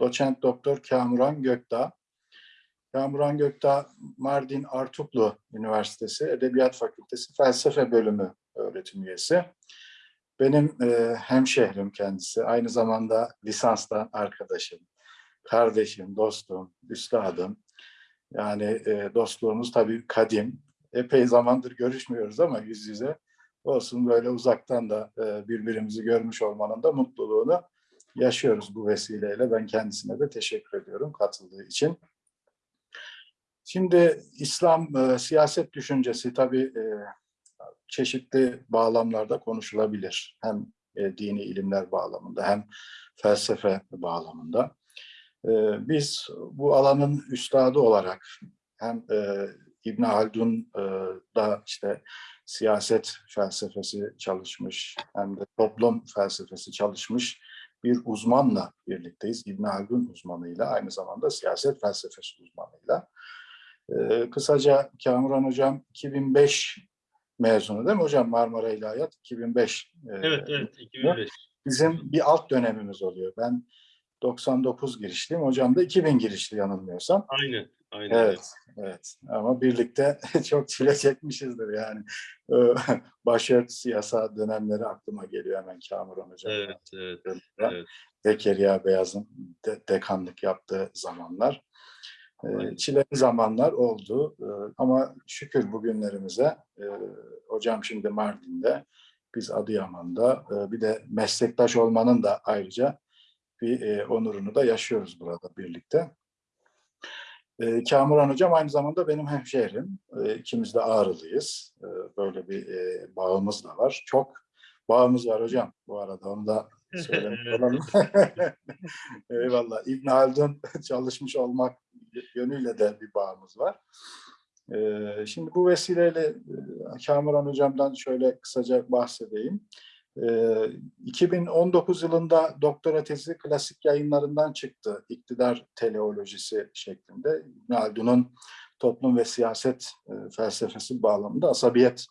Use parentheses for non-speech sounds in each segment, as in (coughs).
doçent doktor Kamuran Gökdağ. Kamuran Gökdağ Mardin Artuklu Üniversitesi Edebiyat Fakültesi Felsefe Bölümü öğretim üyesi. Benim e, hemşehrim kendisi. Aynı zamanda lisanstan arkadaşım, kardeşim, dostum, üstadım. Yani e, dostluğumuz tabii kadim. Epey zamandır görüşmüyoruz ama yüz yüze. Olsun böyle uzaktan da e, birbirimizi görmüş olmanın da mutluluğunu yaşıyoruz bu vesileyle. Ben kendisine de teşekkür ediyorum katıldığı için. Şimdi İslam e, siyaset düşüncesi tabii e, çeşitli bağlamlarda konuşulabilir. Hem e, dini ilimler bağlamında hem felsefe bağlamında. E, biz bu alanın üstadı olarak hem e, İbn Haldun e, da işte siyaset felsefesi çalışmış hem de toplum felsefesi çalışmış bir uzmanla birlikteyiz. İbn Haldun uzmanıyla aynı zamanda siyaset felsefesi uzmanıyla. Ee, kısaca Kamuran Hocam 2005 mezunu değil mi hocam Marmara İlahiyat 2005. E, evet evet 2005. Bizim bir alt dönemimiz oluyor. Ben 99 girişliyim. Hocam da 2000 girişli yanılmıyorsam. Aynen. Aynen. Evet, evet. Ama birlikte (laughs) çok çile çekmişizdir yani. (laughs) Başörtüsü yasa dönemleri aklıma geliyor hemen Kamuran Hocam. Evet, evet. evet. Zekeriya Beyaz'ın de dekanlık yaptığı zamanlar. E, çileli zamanlar oldu e, ama şükür bugünlerimize e, hocam şimdi Mardin'de, biz Adıyaman'da e, bir de meslektaş olmanın da ayrıca bir e, onurunu da yaşıyoruz burada birlikte. E, Kamuran Hocam aynı zamanda benim hemşehrim. E, ikimiz de Ağrılıyız. E, böyle bir e, bağımız da var. Çok bağımız var hocam bu arada onu da (laughs) söylemiş olalım. (laughs) Eyvallah. İbn Haldun (laughs) çalışmış olmak yönüyle de bir bağımız var. Ee, şimdi bu vesileyle e, Kamuran Hocam'dan şöyle kısaca bahsedeyim. 2019 ee, yılında doktora tezi klasik yayınlarından çıktı. İktidar teleolojisi şeklinde. İbn Haldun'un toplum ve siyaset e, felsefesi bağlamında asabiyet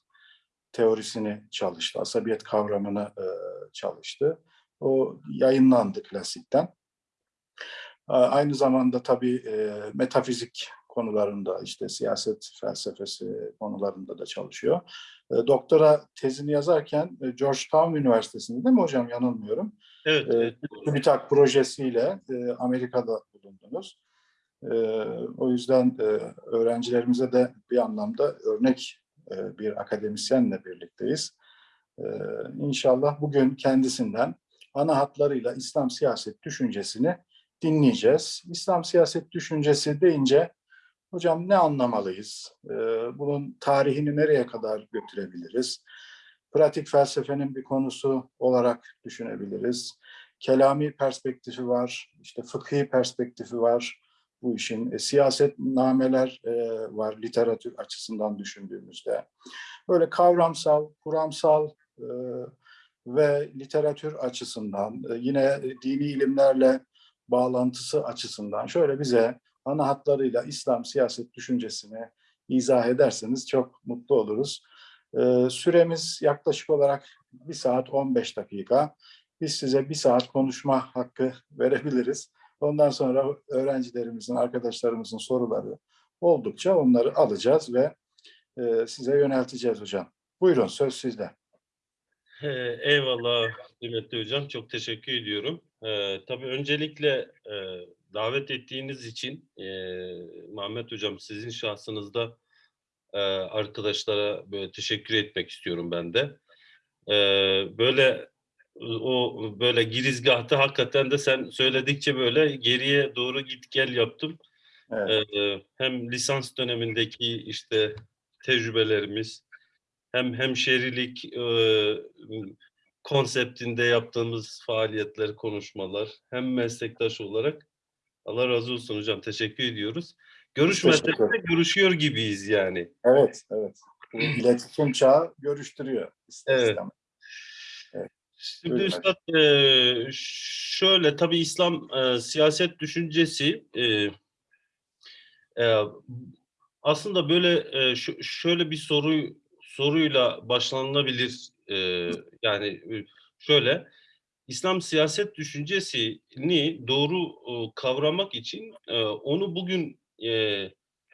teorisini çalıştı. Asabiyet kavramını e, çalıştı. O yayınlandı klasikten. Aynı zamanda tabii e, metafizik konularında işte siyaset felsefesi konularında da çalışıyor. E, doktora tezini yazarken e, Georgetown Üniversitesi'nde değil mi hocam yanılmıyorum? Evet. evet. TÜBİTAK projesiyle Amerika'da bulundunuz. O yüzden öğrencilerimize de bir anlamda örnek bir akademisyenle birlikteyiz. İnşallah bugün kendisinden ana hatlarıyla İslam siyaset düşüncesini dinleyeceğiz. İslam siyaset düşüncesi deyince hocam ne anlamalıyız? Ee, bunun tarihini nereye kadar götürebiliriz? Pratik felsefenin bir konusu olarak düşünebiliriz. Kelami perspektifi var, işte fıkhi perspektifi var bu işin. E, siyaset nameler e, var literatür açısından düşündüğümüzde. Böyle kavramsal, kuramsal e, ve literatür açısından, e, yine dini ilimlerle bağlantısı açısından şöyle bize ana hatlarıyla İslam siyaset düşüncesini izah ederseniz çok mutlu oluruz. Ee, süremiz yaklaşık olarak bir saat 15 dakika. Biz size bir saat konuşma hakkı (laughs) verebiliriz. Ondan sonra öğrencilerimizin, arkadaşlarımızın soruları oldukça onları alacağız ve e, size yönelteceğiz hocam. Buyurun söz sizde. Eyvallah kıymetli hocam. Çok teşekkür ediyorum. Ee, tabii öncelikle e, davet ettiğiniz için e, Muhammed Hocam sizin şahsınızda e, arkadaşlara böyle teşekkür etmek istiyorum ben de. E, böyle o böyle girizgahta hakikaten de sen söyledikçe böyle geriye doğru git gel yaptım. Evet. E, hem lisans dönemindeki işte tecrübelerimiz hem hemşerilik e, konseptinde yaptığımız faaliyetler, konuşmalar hem meslektaş olarak Allah razı olsun hocam. Teşekkür ediyoruz. Görüşmesek de görüşüyor gibiyiz yani. Evet, evet. İletişim çağı görüştürüyor. Evet. evet. Şimdi Buyurun. Üstad e, şöyle tabii İslam e, siyaset düşüncesi e, e, aslında böyle e, şöyle bir soru soruyla başlanılabilir. E, yani şöyle İslam siyaset düşüncesini doğru e, kavramak için e, onu bugün e,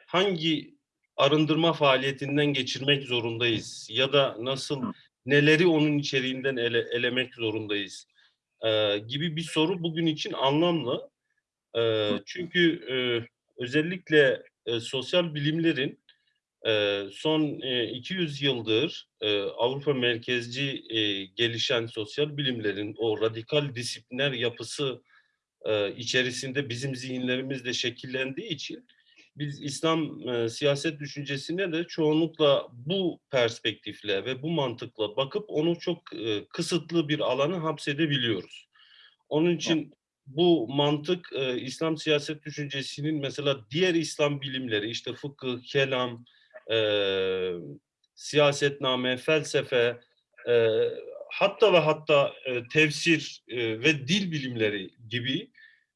hangi arındırma faaliyetinden geçirmek zorundayız ya da nasıl neleri onun içeriğinden ele, elemek zorundayız e, gibi bir soru bugün için anlamlı. E, çünkü e, özellikle e, sosyal bilimlerin son e, 200 yıldır Avrupa merkezci gelişen sosyal bilimlerin o radikal disipliner yapısı içerisinde bizim zihinlerimiz de şekillendiği için biz İslam siyaset düşüncesine de çoğunlukla bu perspektifle ve bu mantıkla bakıp onu çok kısıtlı bir alana hapsedebiliyoruz. Onun için bu mantık e, İslam siyaset düşüncesinin mesela diğer İslam bilimleri işte fıkıh, kelam, e, siyasetname, felsefe, e, hatta ve hatta e, tefsir e, ve dil bilimleri gibi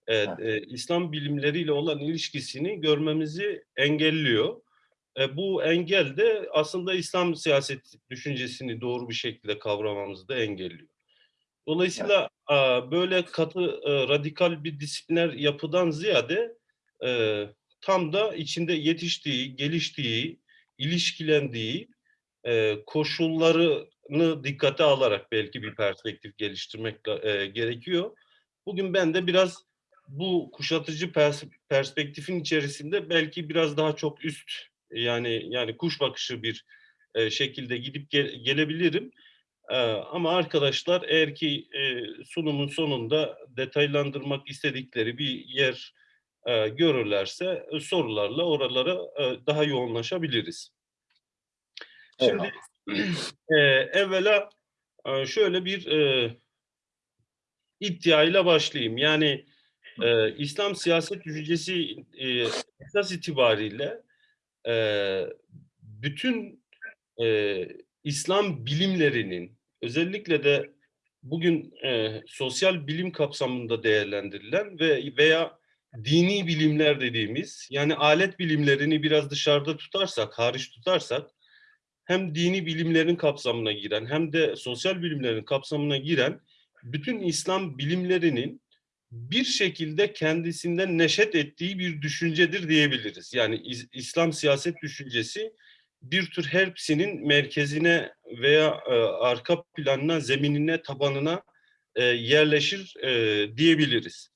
e, e, İslam bilimleriyle olan ilişkisini görmemizi engelliyor. E, bu engel de aslında İslam siyaset düşüncesini doğru bir şekilde kavramamızı da engelliyor. Dolayısıyla e, böyle katı, e, radikal bir disipliner yapıdan ziyade e, tam da içinde yetiştiği, geliştiği, ilişkilendiği e, koşullarını dikkate alarak belki bir perspektif geliştirmek e, gerekiyor. Bugün ben de biraz bu kuşatıcı pers perspektifin içerisinde belki biraz daha çok üst yani yani kuş bakışı bir e, şekilde gidip ge gelebilirim. E, ama arkadaşlar eğer ki e, sunumun sonunda detaylandırmak istedikleri bir yer e, görürlerse e, sorularla oralara e, daha yoğunlaşabiliriz. Şimdi (clears throat) e, evvela e, şöyle bir e, iddiayla başlayayım. Yani e, İslam siyaset düşüncesi e, esas itibariyle e, bütün e, İslam bilimlerinin özellikle de bugün e, sosyal bilim kapsamında değerlendirilen ve veya dini bilimler dediğimiz yani alet bilimlerini biraz dışarıda tutarsak, hariç tutarsak hem dini bilimlerin kapsamına giren hem de sosyal bilimlerin kapsamına giren bütün İslam bilimlerinin bir şekilde kendisinden neşet ettiği bir düşüncedir diyebiliriz. Yani İslam siyaset düşüncesi bir tür hepsinin merkezine veya e, arka planına, zeminine, tabanına e, yerleşir e, diyebiliriz.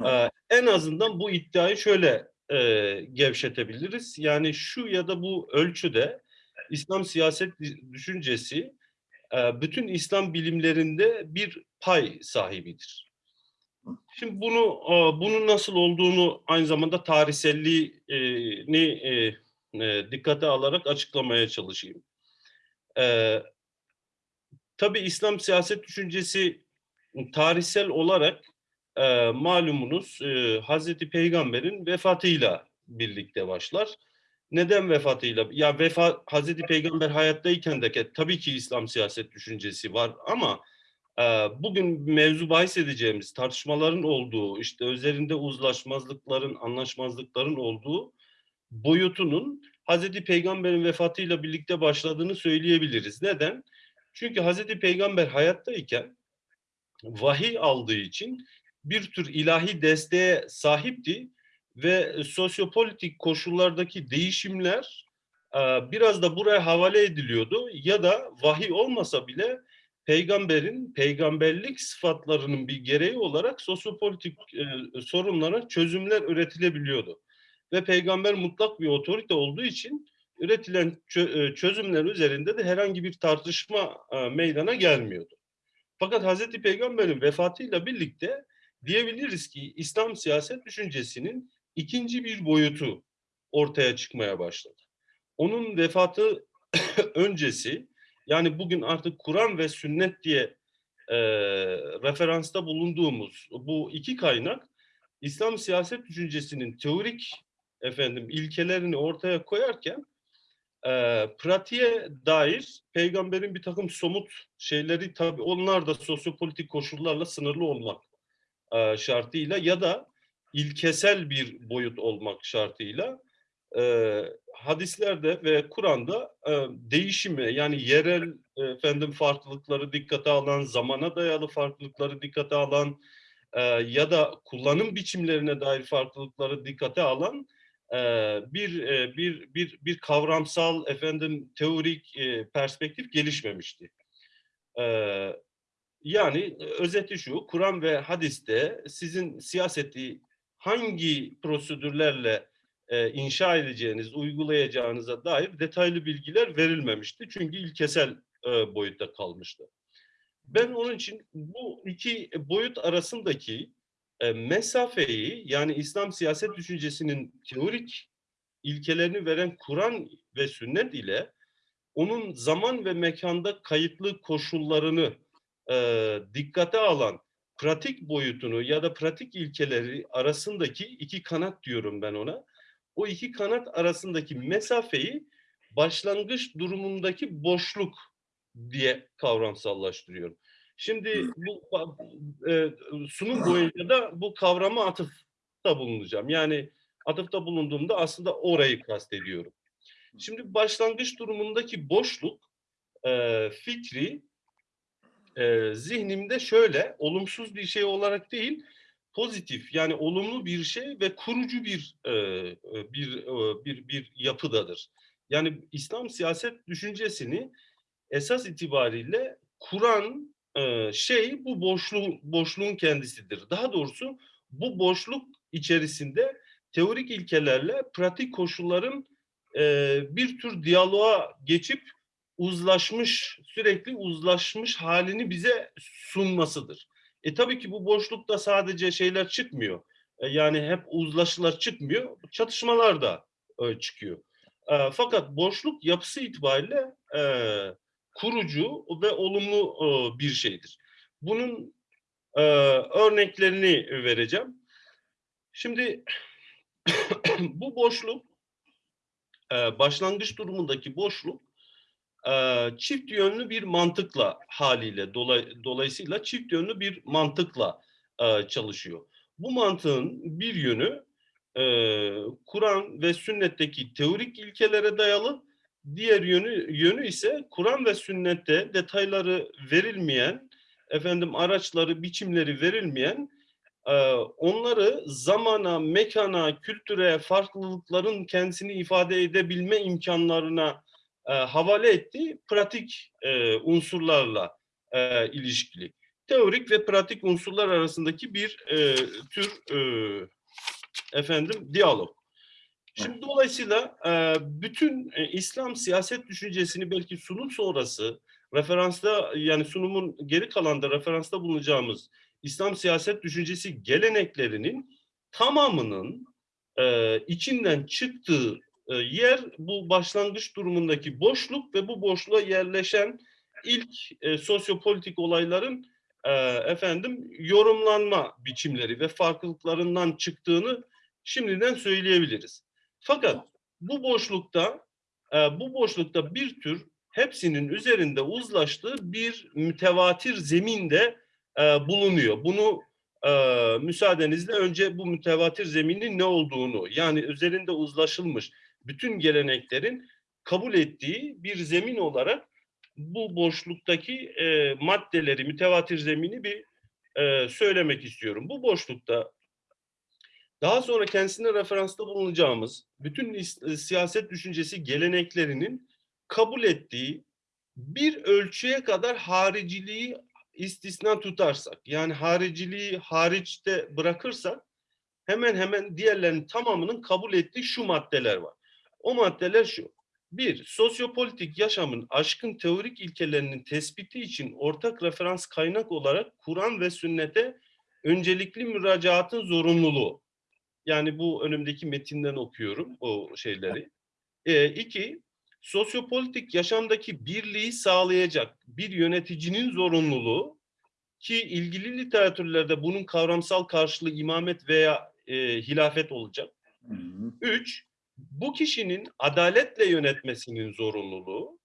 Evet. E, en azından bu iddiayı şöyle e, gevşetebiliriz. Yani şu ya da bu ölçüde İslam siyaset düşüncesi e, bütün İslam bilimlerinde bir pay sahibidir. Şimdi bunu e, bunun nasıl olduğunu aynı zamanda tarihselliğini e, dikkate alarak açıklamaya çalışayım. Tabii İslam siyaset düşüncesi tarihsel olarak malumunuz Hazreti Peygamber'in vefatıyla birlikte başlar. Neden vefatıyla? Ya vefat Hazreti Peygamber hayattayken de tabii ki İslam siyaset düşüncesi var ama e, bugün mevzu bahis edeceğimiz tartışmaların olduğu, işte üzerinde uzlaşmazlıkların, anlaşmazlıkların olduğu boyutunun Hazreti Peygamber'in vefatıyla birlikte başladığını söyleyebiliriz. Neden? Çünkü Hazreti Peygamber hayattayken vahiy aldığı için bir tür ilahi desteğe sahipti ve sosyopolitik koşullardaki değişimler e, biraz da buraya havale ediliyordu ya da vahiy olmasa bile peygamberin peygamberlik sıfatlarının bir gereği olarak sosyopolitik e, sorunlara çözümler üretilebiliyordu. Ve peygamber mutlak bir otorite olduğu için üretilen e, çözümler üzerinde de herhangi bir tartışma meydana gelmiyordu. Fakat Hazreti Peygamber'in vefatıyla birlikte diyebiliriz ki İslam siyaset düşüncesinin ikinci bir boyutu ortaya çıkmaya başladı. Onun vefatı (coughs) öncesi yani bugün artık Kur'an ve sünnet diye e, referansta bulunduğumuz bu iki kaynak İslam siyaset düşüncesinin teorik efendim ilkelerini ortaya koyarken e, pratiğe dair peygamberin bir takım somut şeyleri tabi onlar da sosyopolitik koşullarla sınırlı olmak e, şartıyla ya da ilkesel bir boyut olmak şartıyla e, hadislerde ve Kur'an'da e, değişimi yani yerel efendim farklılıkları dikkate alan, zamana dayalı farklılıkları dikkate alan e, ya da kullanım biçimlerine dair farklılıkları dikkate alan e, bir e, bir bir bir kavramsal efendim teorik e, perspektif gelişmemişti. E, yani özeti şu, Kur'an ve hadiste sizin siyaseti hangi prosedürlerle e, inşa edeceğiniz, uygulayacağınıza dair detaylı bilgiler verilmemişti. Çünkü ilkesel e, boyutta kalmıştı. Ben onun için bu iki boyut arasındaki e, mesafeyi yani İslam siyaset düşüncesinin teorik ilkelerini veren Kur'an ve sünnet ile onun zaman ve mekanda kayıtlı koşullarını e, dikkate alan pratik boyutunu ya da pratik ilkeleri arasındaki iki kanat diyorum ben ona. O iki kanat arasındaki mesafeyi başlangıç durumundaki boşluk diye kavramsallaştırıyorum. Şimdi bu e, sunum boyunca da bu kavrama atıfta bulunacağım. Yani atıfta bulunduğumda aslında orayı kastediyorum. Şimdi başlangıç durumundaki boşluk e, fikri e, zihnimde şöyle olumsuz bir şey olarak değil pozitif yani olumlu bir şey ve kurucu bir e, bir e, bir bir yapıdadır. Yani İslam siyaset düşüncesini esas itibariyle kuran e, şey bu boşluğun boşluğun kendisidir. Daha doğrusu bu boşluk içerisinde teorik ilkelerle pratik koşulların e, bir tür diyaloğa geçip uzlaşmış, sürekli uzlaşmış halini bize sunmasıdır. E tabii ki bu boşlukta sadece şeyler çıkmıyor. E, yani hep uzlaşılar çıkmıyor, çatışmalar da e, çıkıyor. E, fakat boşluk yapısı itibariyle e, kurucu ve olumlu e, bir şeydir. Bunun e, örneklerini vereceğim. Şimdi (coughs) bu boşluk, e, başlangıç durumundaki boşluk çift yönlü bir mantıkla haliyle dolay, dolayısıyla çift yönlü bir mantıkla çalışıyor. Bu mantığın bir yönü Kur'an ve sünnetteki teorik ilkelere dayalı, diğer yönü yönü ise Kur'an ve sünnette detayları verilmeyen, efendim araçları, biçimleri verilmeyen onları zamana, mekana, kültüre, farklılıkların kendisini ifade edebilme imkanlarına e, havale ettiği pratik e, unsurlarla e, ilişkili. Teorik ve pratik unsurlar arasındaki bir e, tür e, efendim diyalog. Şimdi dolayısıyla e, bütün e, İslam siyaset düşüncesini belki sunum sonrası referansta yani sunumun geri kalanda referansta bulunacağımız İslam siyaset düşüncesi geleneklerinin tamamının e, içinden çıktığı yer bu başlangıç durumundaki boşluk ve bu boşluğa yerleşen ilk e, sosyopolitik olayların e, efendim yorumlanma biçimleri ve farklılıklarından çıktığını şimdiden söyleyebiliriz. Fakat bu boşlukta e, bu boşlukta bir tür hepsinin üzerinde uzlaştığı bir mütevatir zeminde e, bulunuyor. Bunu e, müsaadenizle önce bu mütevatir zeminin ne olduğunu yani üzerinde uzlaşılmış bütün geleneklerin kabul ettiği bir zemin olarak bu boşluktaki e, maddeleri, mütevatir zemini bir e, söylemek istiyorum. Bu boşlukta daha sonra kendisine referansta bulunacağımız bütün e, siyaset düşüncesi geleneklerinin kabul ettiği bir ölçüye kadar hariciliği istisna tutarsak, yani hariciliği hariçte bırakırsak hemen hemen diğerlerinin tamamının kabul ettiği şu maddeler var. O maddeler şu. Bir, sosyopolitik yaşamın aşkın teorik ilkelerinin tespiti için ortak referans kaynak olarak Kur'an ve sünnete öncelikli müracaatın zorunluluğu. Yani bu önümdeki metinden okuyorum o şeyleri. E, iki, sosyopolitik yaşamdaki birliği sağlayacak bir yöneticinin zorunluluğu ki ilgili literatürlerde bunun kavramsal karşılığı imamet veya e, hilafet olacak. Hı hı. Üç, bu kişinin adaletle yönetmesinin zorunluluğu.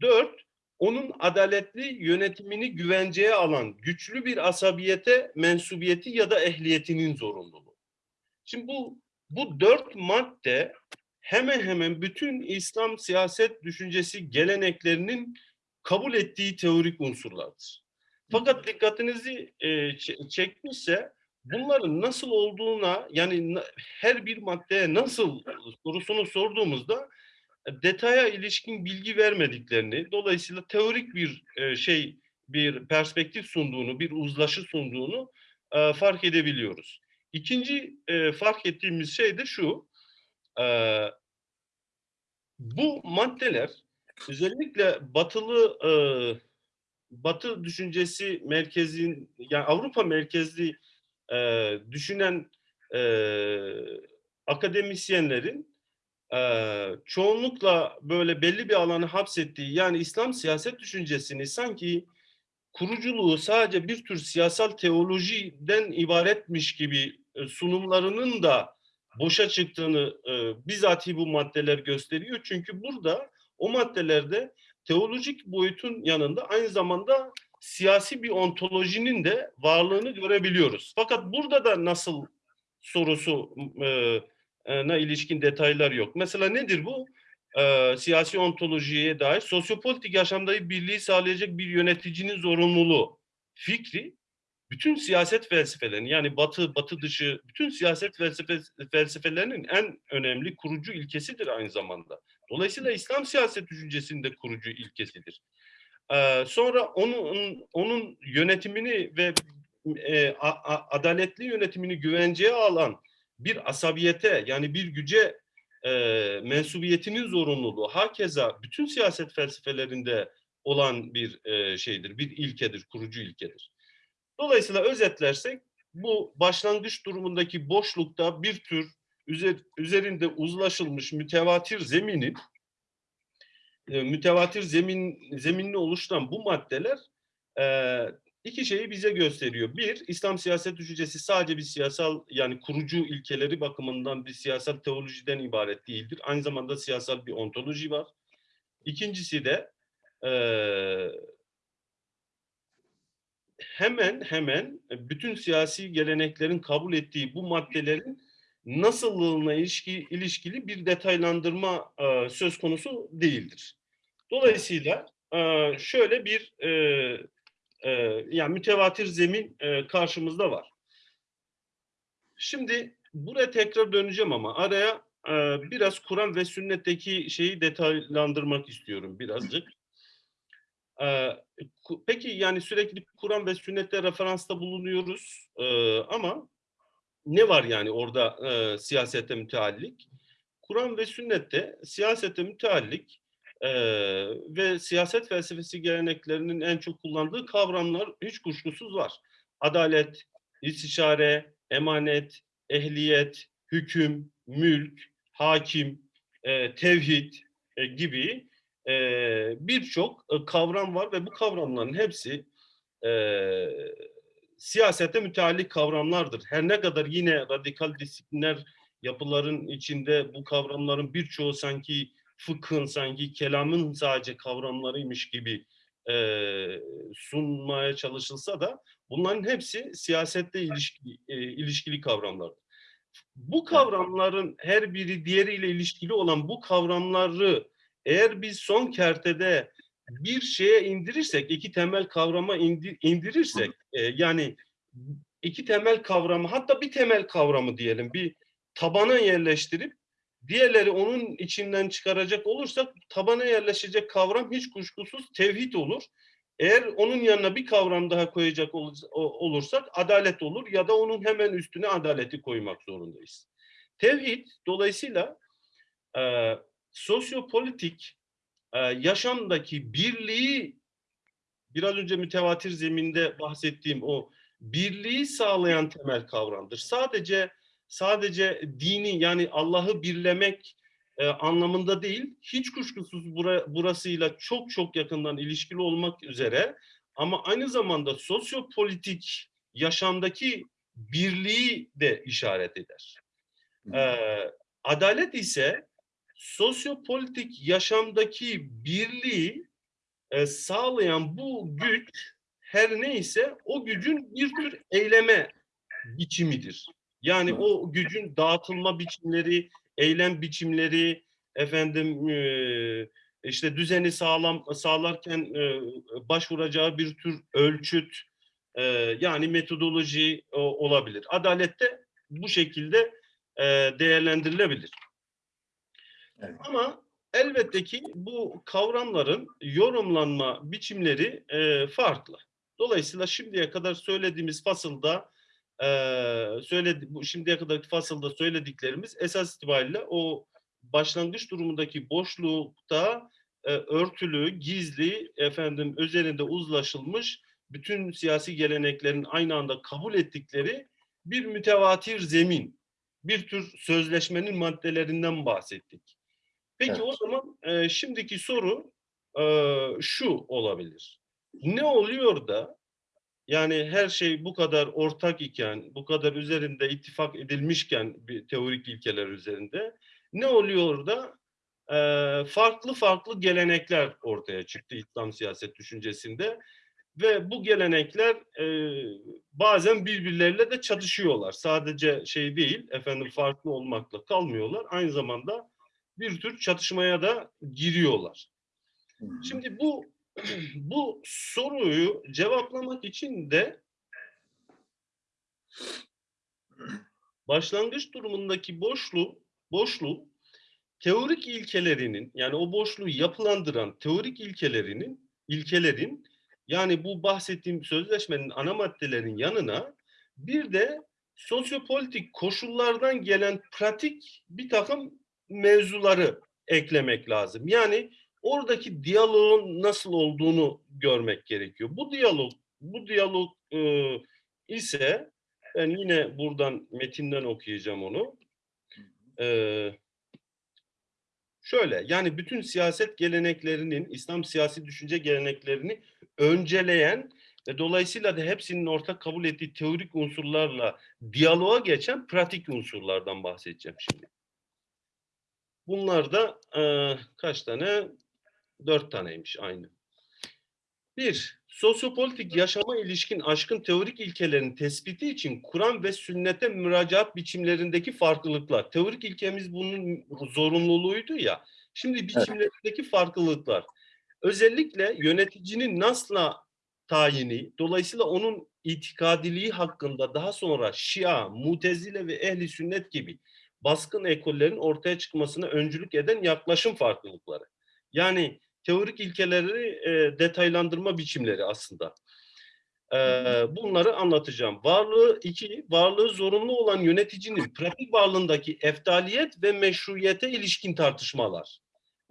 Dört, onun adaletli yönetimini güvenceye alan güçlü bir asabiyete mensubiyeti ya da ehliyetinin zorunluluğu. Şimdi bu bu dört madde hemen hemen bütün İslam siyaset düşüncesi geleneklerinin kabul ettiği teorik unsurlardır. Fakat dikkatinizi e, çekmişse bunların nasıl olduğuna yani her bir maddeye nasıl sorusunu sorduğumuzda e, detaya ilişkin bilgi vermediklerini, dolayısıyla teorik bir e, şey, bir perspektif sunduğunu, bir uzlaşı sunduğunu e, fark edebiliyoruz. İkinci e, fark ettiğimiz şey de şu, e, bu maddeler özellikle batılı e, Batı düşüncesi merkezin yani Avrupa merkezli e, düşünen e, akademisyenlerin e, çoğunlukla böyle belli bir alanı hapsettiği yani İslam siyaset düşüncesini sanki kuruculuğu sadece bir tür siyasal teolojiden ibaretmiş gibi sunumlarının da boşa çıktığını e, bizatihi bu maddeler gösteriyor. Çünkü burada o maddelerde teolojik boyutun yanında aynı zamanda siyasi bir ontolojinin de varlığını görebiliyoruz. Fakat burada da nasıl sorusu e, e, na ilişkin detaylar yok. Mesela nedir bu? E, siyasi ontolojiye dair sosyopolitik yaşamdaki birliği sağlayacak bir yöneticinin zorunluluğu fikri bütün siyaset felsefelerini yani batı batı dışı bütün siyaset felsefe, felsefelerinin en önemli kurucu ilkesidir aynı zamanda. Dolayısıyla İslam siyaset düşüncesinde kurucu ilkesidir. Ee, sonra onun onun yönetimini ve e, a, a, adaletli yönetimini güvenceye alan bir asabiyete yani bir güce e, mensubiyetinin zorunluluğu hakeza bütün siyaset felsefelerinde olan bir e, şeydir, bir ilkedir, kurucu ilkedir. Dolayısıyla özetlersek bu başlangıç durumundaki boşlukta bir tür üzer, üzerinde uzlaşılmış mütevatir zeminin e, mütevatir zemin zeminini oluşturan bu maddeler e, iki şeyi bize gösteriyor. Bir, İslam siyaset düşüncesi sadece bir siyasal yani kurucu ilkeleri bakımından bir siyasal teolojiden ibaret değildir. Aynı zamanda siyasal bir ontoloji var. İkincisi de e, hemen hemen bütün siyasi geleneklerin kabul ettiği bu maddelerin nasıllığına ilişki, ilişkili bir detaylandırma e, söz konusu değildir. Dolayısıyla e, şöyle bir e, e, yani mütevatir zemin karşımızda var. Şimdi buraya tekrar döneceğim ama araya biraz Kur'an ve sünnetteki şeyi detaylandırmak istiyorum birazcık. Peki yani sürekli Kur'an ve sünnette referansta bulunuyoruz ama ne var yani orada siyasete müteallik? Kur'an ve sünnette siyasete müteallik e, ve siyaset felsefesi geleneklerinin en çok kullandığı kavramlar hiç kuşkusuz var. Adalet, istişare, emanet, ehliyet, hüküm, mülk, hakim, e, tevhid e, gibi e, birçok e, kavram var ve bu kavramların hepsi e, siyasete müteallik kavramlardır. Her ne kadar yine radikal disiplinler yapıların içinde bu kavramların birçoğu sanki fıkhın, sanki kelamın sadece kavramlarıymış gibi e, sunmaya çalışılsa da bunların hepsi siyasette ilişkili, e, ilişkili kavramlardır. Bu kavramların her biri diğeriyle ilişkili olan bu kavramları eğer biz son kertede bir şeye indirirsek, iki temel kavrama indir, indirirsek, e, yani iki temel kavramı, hatta bir temel kavramı diyelim, bir tabana yerleştirip diğerleri onun içinden çıkaracak olursak tabana yerleşecek kavram hiç kuşkusuz tevhid olur. Eğer onun yanına bir kavram daha koyacak olursak adalet olur ya da onun hemen üstüne adaleti koymak zorundayız. Tevhid dolayısıyla e, sosyopolitik e, yaşamdaki birliği biraz önce mütevatir zeminde bahsettiğim o birliği sağlayan temel kavramdır. Sadece sadece dini yani Allah'ı birlemek e, anlamında değil, hiç kuşkusuz bura, burasıyla çok çok yakından ilişkili olmak üzere ama aynı zamanda sosyopolitik yaşamdaki birliği de işaret eder. E, adalet ise sosyopolitik yaşamdaki birliği e, sağlayan bu güç her neyse o gücün bir tür eyleme biçimidir. Yani o gücün dağıtılma biçimleri, eylem biçimleri, efendim e, işte düzeni sağlam sağlarken e, başvuracağı bir tür ölçüt e, yani metodoloji e, olabilir. Adalette bu şekilde e, değerlendirilebilir. Evet. Ama elbette ki bu kavramların yorumlanma biçimleri e, farklı. Dolayısıyla şimdiye kadar söylediğimiz fasılda e, söyledi, bu şimdiye kadarki fasılda söylediklerimiz esas itibariyle o başlangıç durumundaki boşlukta e, örtülü, gizli, efendim üzerinde uzlaşılmış bütün siyasi geleneklerin aynı anda kabul ettikleri bir mütevatir zemin, bir tür sözleşmenin maddelerinden bahsettik. Peki Evet. o zaman e, şimdiki soru e, şu olabilir. Ne oluyor da yani her şey bu kadar ortak iken, bu kadar üzerinde ittifak edilmişken bir teorik ilkeler üzerinde ne oluyor da e, farklı farklı gelenekler ortaya çıktı İslam siyaset düşüncesinde ve bu gelenekler e, bazen birbirleriyle de çatışıyorlar. Sadece şey değil, efendim farklı olmakla kalmıyorlar. Aynı zamanda bir tür çatışmaya da giriyorlar. Şimdi bu bu soruyu cevaplamak için de başlangıç durumundaki boşluğu boşluğu teorik ilkelerinin yani o boşluğu yapılandıran teorik ilkelerinin ilkelerin yani bu bahsettiğim sözleşmenin ana maddelerin yanına bir de sosyopolitik koşullardan gelen pratik bir takım mevzuları eklemek lazım. Yani oradaki diyaloğun nasıl olduğunu görmek gerekiyor. Bu diyalog bu diyalog e, ise ben yine buradan metinden okuyacağım onu. Ee, şöyle yani bütün siyaset geleneklerinin İslam siyasi düşünce geleneklerini önceleyen ve dolayısıyla da hepsinin ortak kabul ettiği teorik unsurlarla diyaloğa geçen pratik unsurlardan bahsedeceğim şimdi. Bunlar da e, kaç tane? Dört taneymiş aynı. Bir, sosyopolitik yaşama ilişkin aşkın teorik ilkelerin tespiti için Kur'an ve sünnete müracaat biçimlerindeki farklılıklar. Teorik ilkemiz bunun zorunluluğuydu ya. Şimdi biçimlerindeki farklılıklar. Özellikle yöneticinin nasla tayini, dolayısıyla onun itikadiliği hakkında daha sonra Şia, Mutezile ve Ehli Sünnet gibi baskın ekollerin ortaya çıkmasına öncülük eden yaklaşım farklılıkları. Yani teorik ilkeleri e, detaylandırma biçimleri aslında. E, bunları anlatacağım. Varlığı iki, varlığı zorunlu olan yöneticinin pratik varlığındaki eftaliyet ve meşruiyete ilişkin tartışmalar.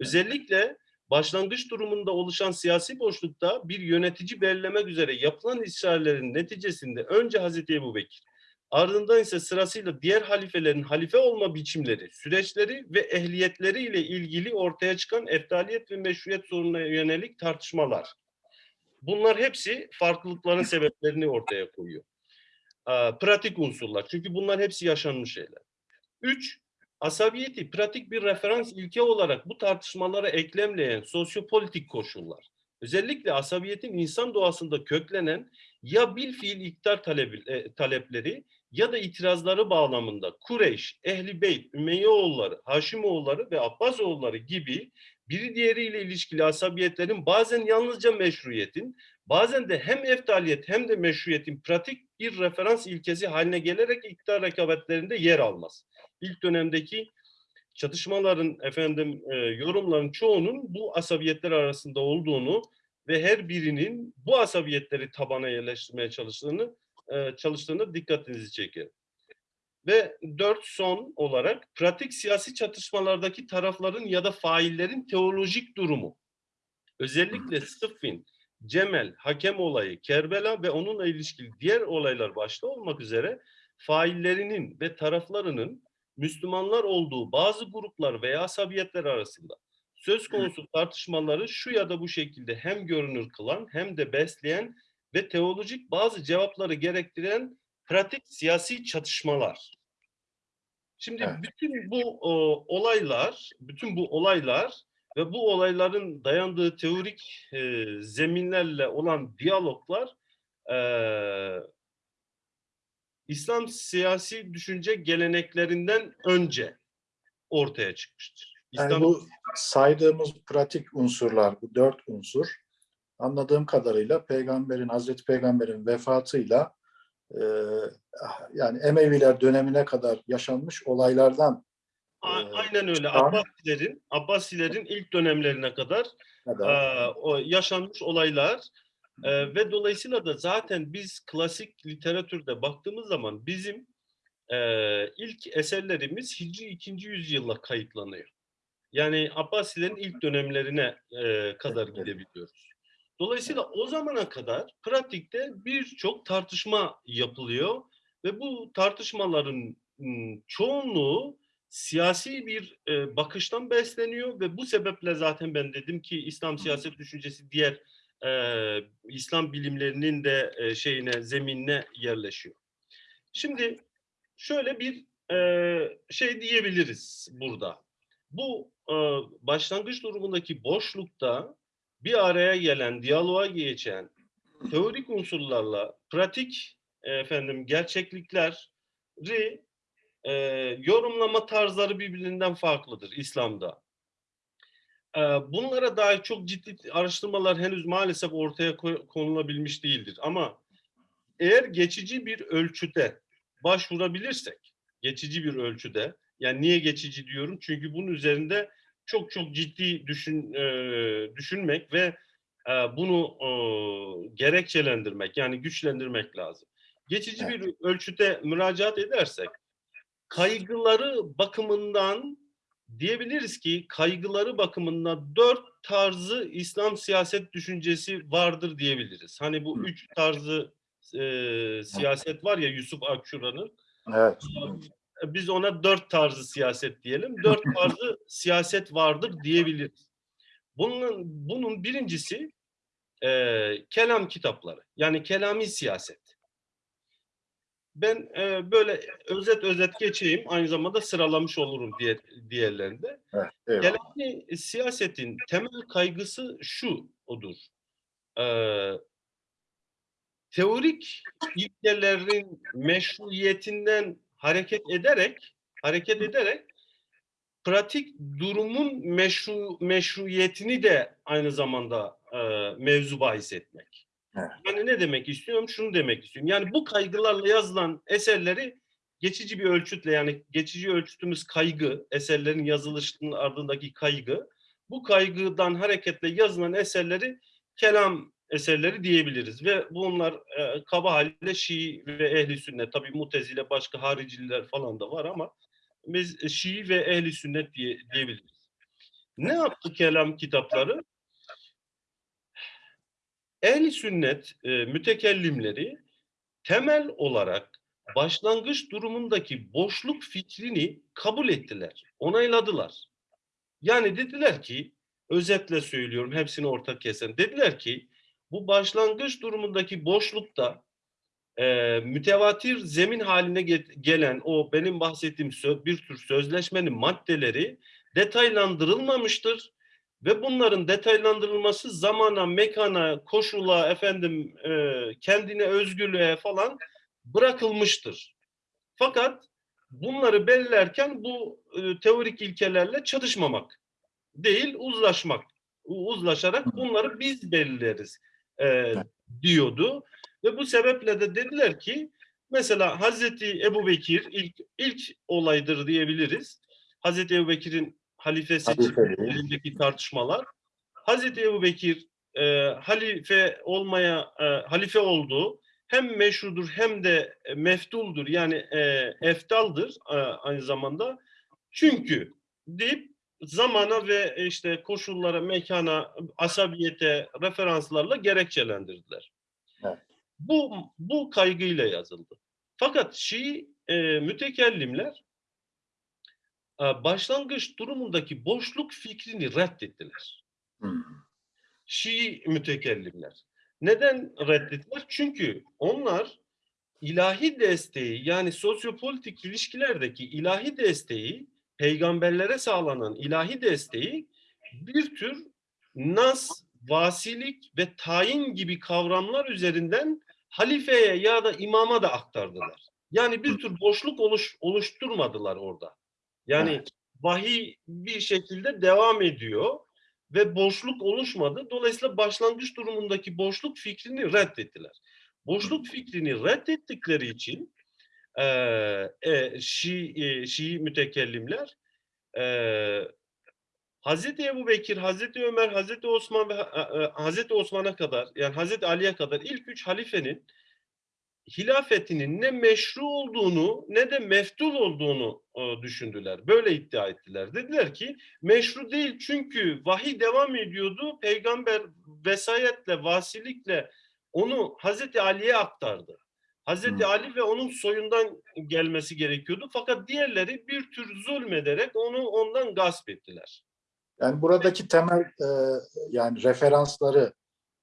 Özellikle başlangıç durumunda oluşan siyasi boşlukta bir yönetici belirlemek üzere yapılan ısrarların neticesinde önce Hazreti Ebu Bekir, ardından ise sırasıyla diğer halifelerin halife olma biçimleri, süreçleri ve ehliyetleri ile ilgili ortaya çıkan eftaliyet ve meşruiyet sorununa yönelik tartışmalar. Bunlar hepsi farklılıkların sebeplerini ortaya koyuyor. Pratik unsurlar. Çünkü bunlar hepsi yaşanmış şeyler. Üç, asabiyeti pratik bir referans ilke olarak bu tartışmalara eklemleyen sosyopolitik koşullar. Özellikle asabiyetin insan doğasında köklenen ya bil fiil iktidar talebi, e, talepleri ya da itirazları bağlamında Kureyş, Ehli Beyt, Ümeyyeoğulları, Haşimoğulları ve Abbasoğulları gibi biri diğeriyle ilişkili asabiyetlerin bazen yalnızca meşruiyetin, bazen de hem eftaliyet hem de meşruiyetin pratik bir referans ilkesi haline gelerek iktidar rekabetlerinde yer almaz. İlk dönemdeki çatışmaların efendim e, yorumların çoğunun bu asabiyetler arasında olduğunu ve her birinin bu asabiyetleri tabana yerleştirmeye çalıştığını e, çalıştığını dikkatinizi çeker. Ve dört son olarak pratik siyasi çatışmalardaki tarafların ya da faillerin teolojik durumu. Özellikle Sıffin, Cemel, Hakem olayı, Kerbela ve onunla ilişkili diğer olaylar başta olmak üzere faillerinin ve taraflarının Müslümanlar olduğu bazı gruplar veya asabiyetler arasında söz konusu tartışmaları şu ya da bu şekilde hem görünür kılan hem de besleyen ve teolojik bazı cevapları gerektiren pratik siyasi çatışmalar. Şimdi Evet. bütün bu o, olaylar, bütün bu olaylar ve bu olayların dayandığı teorik e, zeminlerle olan diyaloglar e, İslam siyasi düşünce geleneklerinden önce ortaya çıkmıştır. Yani İslam bu saydığımız pratik unsurlar, bu dört unsur anladığım kadarıyla peygamberin, Hazreti Peygamber'in vefatıyla e, yani Emeviler dönemine kadar yaşanmış olaylardan Ee, aynen öyle. Abbasilerin Abbasilerin ilk dönemlerine kadar kadar Ee, o yaşanmış olaylar Ee, ve dolayısıyla da zaten biz klasik literatürde baktığımız zaman bizim e, ilk eserlerimiz Hicri 2. yüzyılla kayıtlanıyor. Yani Abbasilerin ilk dönemlerine e, kadar gidebiliyoruz. Dolayısıyla o zamana kadar pratikte birçok tartışma yapılıyor ve bu tartışmaların çoğunluğu siyasi bir e, bakıştan besleniyor ve bu sebeple zaten ben dedim ki İslam siyaset düşüncesi diğer e, İslam bilimlerinin de e, şeyine zeminine yerleşiyor. Şimdi şöyle bir e, şey diyebiliriz burada. Bu e, başlangıç durumundaki boşlukta bir araya gelen, diyaloğa geçen teorik unsurlarla pratik e, efendim gerçeklikleri e, yorumlama tarzları birbirinden farklıdır İslam'da. E, bunlara dair çok ciddi araştırmalar henüz maalesef ortaya konulabilmiş değildir. Ama eğer geçici bir ölçüde başvurabilirsek, geçici bir ölçüde, yani niye geçici diyorum? Çünkü bunun üzerinde çok çok ciddi düşün e, düşünmek ve e, bunu e, gerekçelendirmek, yani güçlendirmek lazım. Geçici bir ölçüde müracaat edersek, kaygıları bakımından diyebiliriz ki kaygıları bakımından dört tarzı İslam siyaset düşüncesi vardır diyebiliriz. Hani bu üç tarzı e, siyaset var ya Yusuf Akçura'nın. evet. Biz ona dört tarzı siyaset diyelim. Dört (laughs) tarzı siyaset vardır diyebiliriz. Bunun, bunun birincisi e, kelam kitapları. Yani kelami siyaset. Ben e, böyle özet özet geçeyim. Aynı zamanda sıralamış olurum diğer, diğerlerinde. evet. Kelami siyasetin temel kaygısı şu odur. Ee, teorik ilkelerin meşruiyetinden hareket ederek hareket ederek pratik durumun meşru meşruiyetini de aynı zamanda e, mevzu bahis etmek. Evet. Yani ne demek istiyorum? Şunu demek istiyorum. Yani bu kaygılarla yazılan eserleri geçici bir ölçütle yani geçici ölçütümüz kaygı, eserlerin yazılışının ardındaki kaygı. Bu kaygıdan hareketle yazılan eserleri kelam eserleri diyebiliriz ve bunlar e, kaba haliyle Şii ve Ehli Sünnet tabii Mutezile başka hariciler falan da var ama biz Şii ve Ehli Sünnet diye diyebiliriz. Ne yaptı kelam kitapları? Ehli Sünnet e, mütekellimleri temel olarak başlangıç durumundaki boşluk fikrini kabul ettiler, onayladılar. Yani dediler ki, özetle söylüyorum hepsini ortak kesen, dediler ki bu başlangıç durumundaki boşlukta e, mütevatir zemin haline ge- gelen o benim bahsettiğim bir tür sözleşmenin maddeleri detaylandırılmamıştır ve bunların detaylandırılması zamana, mekana, koşula, efendim e, kendine özgürlüğe falan bırakılmıştır. Fakat bunları belirlerken bu e, teorik ilkelerle çatışmamak değil, uzlaşmak. Uzlaşarak bunları biz belirleriz e, diyordu. Ve bu sebeple de dediler ki mesela Hazreti Ebu Bekir ilk, ilk olaydır diyebiliriz. Hazreti Ebu Bekir'in halife seçimlerindeki tartışmalar. Hazreti Ebu Bekir e, halife olmaya e, halife oldu. Hem meşrudur hem de meftuldur yani e, eftaldır e, aynı zamanda. Çünkü deyip zamana ve işte koşullara, mekana, asabiyete referanslarla gerekçelendirdiler. Evet. Bu bu kaygıyla yazıldı. Fakat Şii e, mütekellimler e, başlangıç durumundaki boşluk fikrini reddettiler. Hmm. Şii mütekellimler. Neden reddettiler? Çünkü onlar ilahi desteği yani sosyopolitik ilişkilerdeki ilahi desteği peygamberlere sağlanan ilahi desteği bir tür nas, vasilik ve tayin gibi kavramlar üzerinden halifeye ya da imama da aktardılar. Yani bir tür boşluk oluş, oluşturmadılar orada. Yani vahiy bir şekilde devam ediyor ve boşluk oluşmadı. Dolayısıyla başlangıç durumundaki boşluk fikrini reddettiler. Boşluk fikrini reddettikleri için e, e, Şii, e, Şii mütekellimler e, Hazreti Ebu Bekir, Hazreti Ömer, Hazreti Osman ve e, e, Hazreti Osman'a kadar yani Hazreti Ali'ye kadar ilk üç halifenin hilafetinin ne meşru olduğunu ne de meftul olduğunu düşündüler. Böyle iddia ettiler. Dediler ki meşru değil çünkü vahiy devam ediyordu. Peygamber vesayetle, vasilikle onu Hazreti Ali'ye aktardı. Hazreti Hmm. Ali ve onun soyundan gelmesi gerekiyordu. Fakat diğerleri bir tür zulmederek onu ondan gasp ettiler. Yani buradaki temel e, yani referansları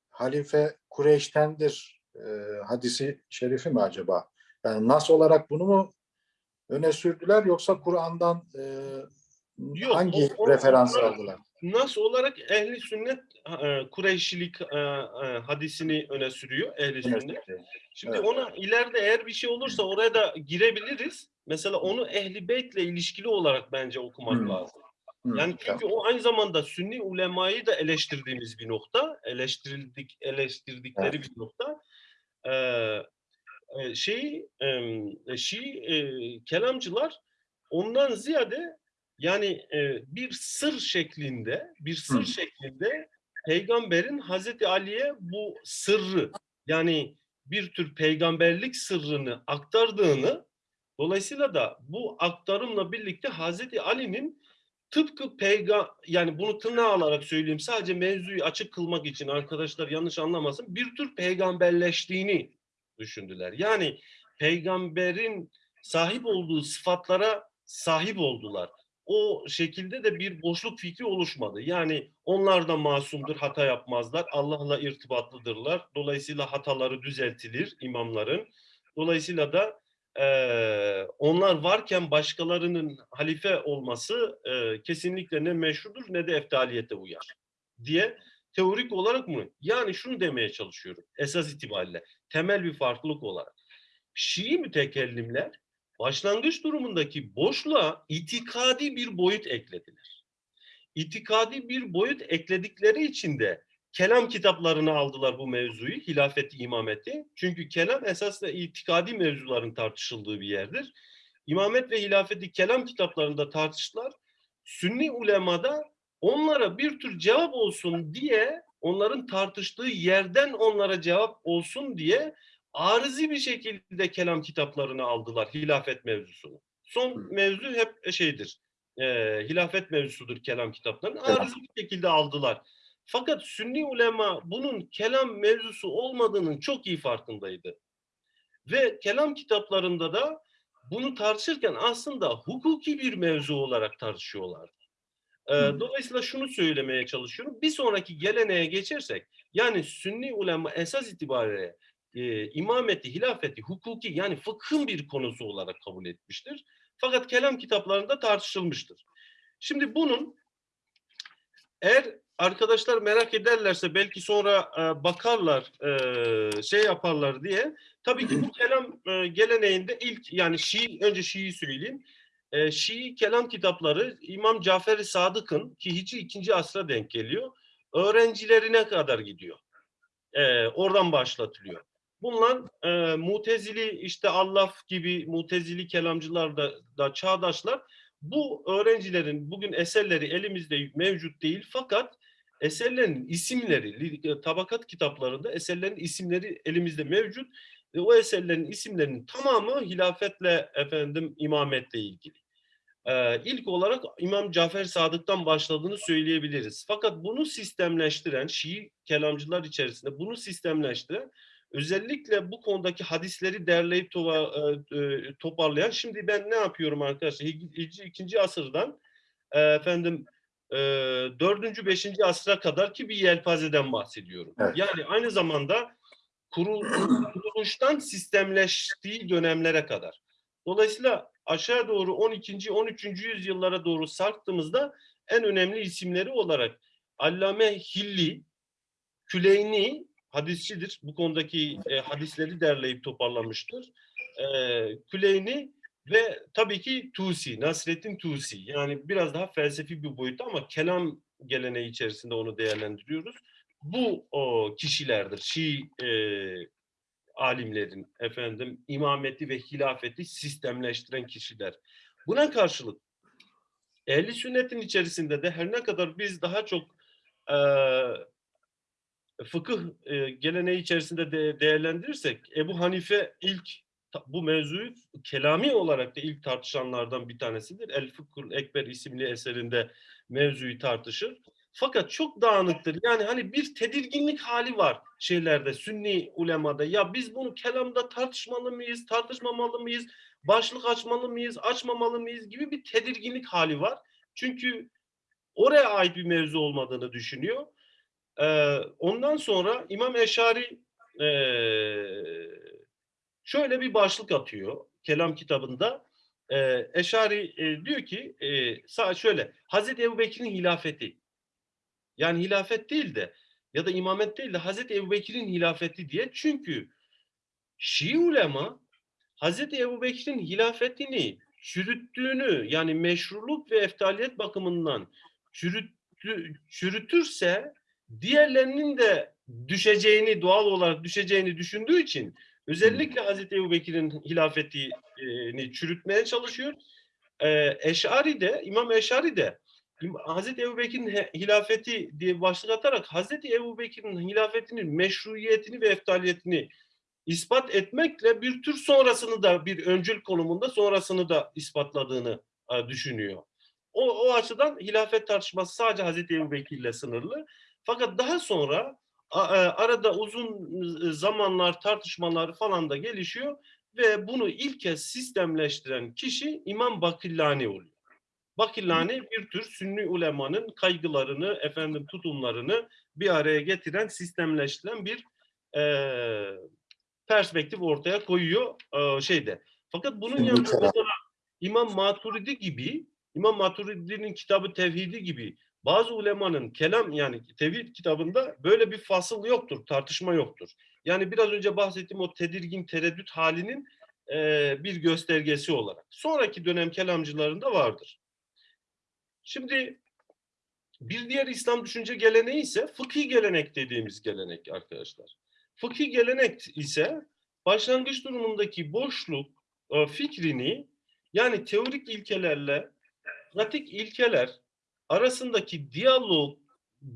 Halife Kureyş'tendir e, hadisi şerifi mi acaba? Yani nas olarak bunu mu öne sürdüler yoksa Kur'an'dan e, Yok, hangi o- o- referansı o- aldılar? Nas olarak ehli sünnet e, Kureyşilik e, e, hadisini öne sürüyor ehli sünnet. Şimdi Evet. ona ileride eğer bir şey olursa oraya da girebiliriz. Mesela onu ehli beytle ilişkili olarak bence okumak Hmm. lazım. Yani çünkü o aynı zamanda Sünni ulemayı da eleştirdiğimiz bir nokta, eleştirildik, eleştirdikleri bir nokta. Ee, e, şey, e, Şii e, kelamcılar ondan ziyade yani e, bir sır şeklinde, bir sır Hı. şeklinde peygamberin Hazreti Ali'ye bu sırrı yani bir tür peygamberlik sırrını aktardığını dolayısıyla da bu aktarımla birlikte Hazreti Ali'nin tıpkı peyga yani bunu tırnağa alarak söyleyeyim sadece mevzuyu açık kılmak için arkadaşlar yanlış anlamasın bir tür peygamberleştiğini düşündüler. Yani peygamberin sahip olduğu sıfatlara sahip oldular. O şekilde de bir boşluk fikri oluşmadı. Yani onlar da masumdur, hata yapmazlar. Allah'la irtibatlıdırlar. Dolayısıyla hataları düzeltilir imamların. Dolayısıyla da eee, onlar varken başkalarının halife olması eee, kesinlikle ne meşrudur ne de eftaliyete uyar diye teorik olarak mı? Yani şunu demeye çalışıyorum esas itibariyle temel bir farklılık olarak. Şii mütekellimler başlangıç durumundaki boşluğa itikadi bir boyut eklediler. İtikadi bir boyut ekledikleri için de kelam kitaplarını aldılar bu mevzuyu, hilafeti, imameti. Çünkü kelam esasında itikadi mevzuların tartışıldığı bir yerdir. İmamet ve hilafeti kelam kitaplarında tartıştılar. Sünni ulemada onlara bir tür cevap olsun diye, onların tartıştığı yerden onlara cevap olsun diye arızi bir şekilde kelam kitaplarını aldılar hilafet mevzusunu. Son mevzu hep şeydir. E, hilafet mevzusudur kelam kitaplarını. Arızi bir şekilde aldılar. Fakat Sünni ulema bunun kelam mevzusu olmadığının çok iyi farkındaydı. Ve kelam kitaplarında da bunu tartışırken aslında hukuki bir mevzu olarak tartışıyorlardı. Ee, dolayısıyla şunu söylemeye çalışıyorum. Bir sonraki geleneğe geçersek, yani Sünni ulema esas itibariyle e, imameti, hilafeti, hukuki yani fıkhın bir konusu olarak kabul etmiştir. Fakat kelam kitaplarında tartışılmıştır. Şimdi bunun eğer arkadaşlar merak ederlerse belki sonra e, bakarlar, e, şey yaparlar diye. Tabii ki bu kelam e, geleneğinde ilk yani Şii, önce Şii'yi söyleyeyim. E, Şii kelam kitapları İmam Cafer-i Sadık'ın ki Hicri 2. asra denk geliyor. Öğrencilerine kadar gidiyor. E, oradan başlatılıyor. Bunlar e, mutezili işte Allaf gibi mutezili kelamcılar da, da çağdaşlar bu öğrencilerin bugün eserleri elimizde mevcut değil fakat eserlerin isimleri li- tabakat kitaplarında eserlerin isimleri elimizde mevcut ve o eserlerin isimlerinin tamamı hilafetle efendim imametle ilgili. Ee, ilk olarak İmam Cafer Sadık'tan başladığını söyleyebiliriz. Fakat bunu sistemleştiren Şii kelamcılar içerisinde bunu sistemleştiren özellikle bu konudaki hadisleri derleyip tova- e, e, toparlayan şimdi ben ne yapıyorum arkadaşlar ikinci asırdan e, efendim e, dördüncü beşinci asra kadar ki bir yelpazeden bahsediyorum. Evet. Yani aynı zamanda kurul- kuruluştan sistemleştiği dönemlere kadar. Dolayısıyla aşağı doğru 12. 13. yüzyıllara doğru sarktığımızda en önemli isimleri olarak Allame Hilli, Küleyni hadisçidir. Bu konudaki e, hadisleri derleyip toparlamıştır. E, Küleyni Ve tabii ki Tusi, Nasreddin Tusi. Yani biraz daha felsefi bir boyutta ama kelam geleneği içerisinde onu değerlendiriyoruz. Bu o kişilerdir. Şii e, alimlerin efendim imameti ve hilafeti sistemleştiren kişiler. Buna karşılık ehli sünnetin içerisinde de her ne kadar biz daha çok e, fıkıh e, geleneği içerisinde de değerlendirirsek Ebu Hanife ilk bu mevzuyu kelami olarak da ilk tartışanlardan bir tanesidir. El Fıkhul Ekber isimli eserinde mevzuyu tartışır. Fakat çok dağınıktır. Yani hani bir tedirginlik hali var şeylerde, sünni ulemada. Ya biz bunu kelamda tartışmalı mıyız, tartışmamalı mıyız, başlık açmalı mıyız, açmamalı mıyız gibi bir tedirginlik hali var. Çünkü oraya ait bir mevzu olmadığını düşünüyor. Ee, ondan sonra İmam Eşari ee, şöyle bir başlık atıyor kelam kitabında. Ee, Eşari e, diyor ki e, şöyle Hazreti Ebubekir'in hilafeti yani hilafet değil de ya da imamet değil de Hazreti Ebubekir'in hilafeti diye çünkü Şii ulema Hazreti Ebubekir'in hilafetini çürüttüğünü yani meşruluk ve eftaliyet bakımından çürüttü, çürütürse diğerlerinin de düşeceğini doğal olarak düşeceğini düşündüğü için özellikle Hazreti Ebubekir'in hilafetini çürütmeye çalışıyor. Ee, Eşari de İmam Eşari de Hazreti Ebubekir'in he- hilafeti diye başlık atarak Hazreti Ebubekir'in hilafetinin meşruiyetini ve eftaliyetini ispat etmekle bir tür sonrasını da bir öncül konumunda sonrasını da ispatladığını e, düşünüyor. O, o açıdan hilafet tartışması sadece Hazreti Ebubekir ile sınırlı. Fakat daha sonra e, arada uzun e, zamanlar tartışmalar falan da gelişiyor ve bunu ilk kez sistemleştiren kişi İmam Bakillani oluyor. Bakillani bir tür Sünni ulemanın kaygılarını, efendim tutumlarını bir araya getiren, sistemleştiren bir eee perspektif ortaya koyuyor eee, şeyde. Fakat bunun yanında İmam Maturidi gibi, İmam Maturidi'nin kitabı Tevhidi gibi bazı ulemanın kelam yani tevhid kitabında böyle bir fasıl yoktur, tartışma yoktur. Yani biraz önce bahsettiğim o tedirgin tereddüt halinin eee, bir göstergesi olarak. Sonraki dönem kelamcılarında vardır. Şimdi bir diğer İslam düşünce geleneği ise fıkhi gelenek dediğimiz gelenek arkadaşlar. Fıkhi gelenek ise başlangıç durumundaki boşluk e, fikrini yani teorik ilkelerle pratik ilkeler arasındaki diyalog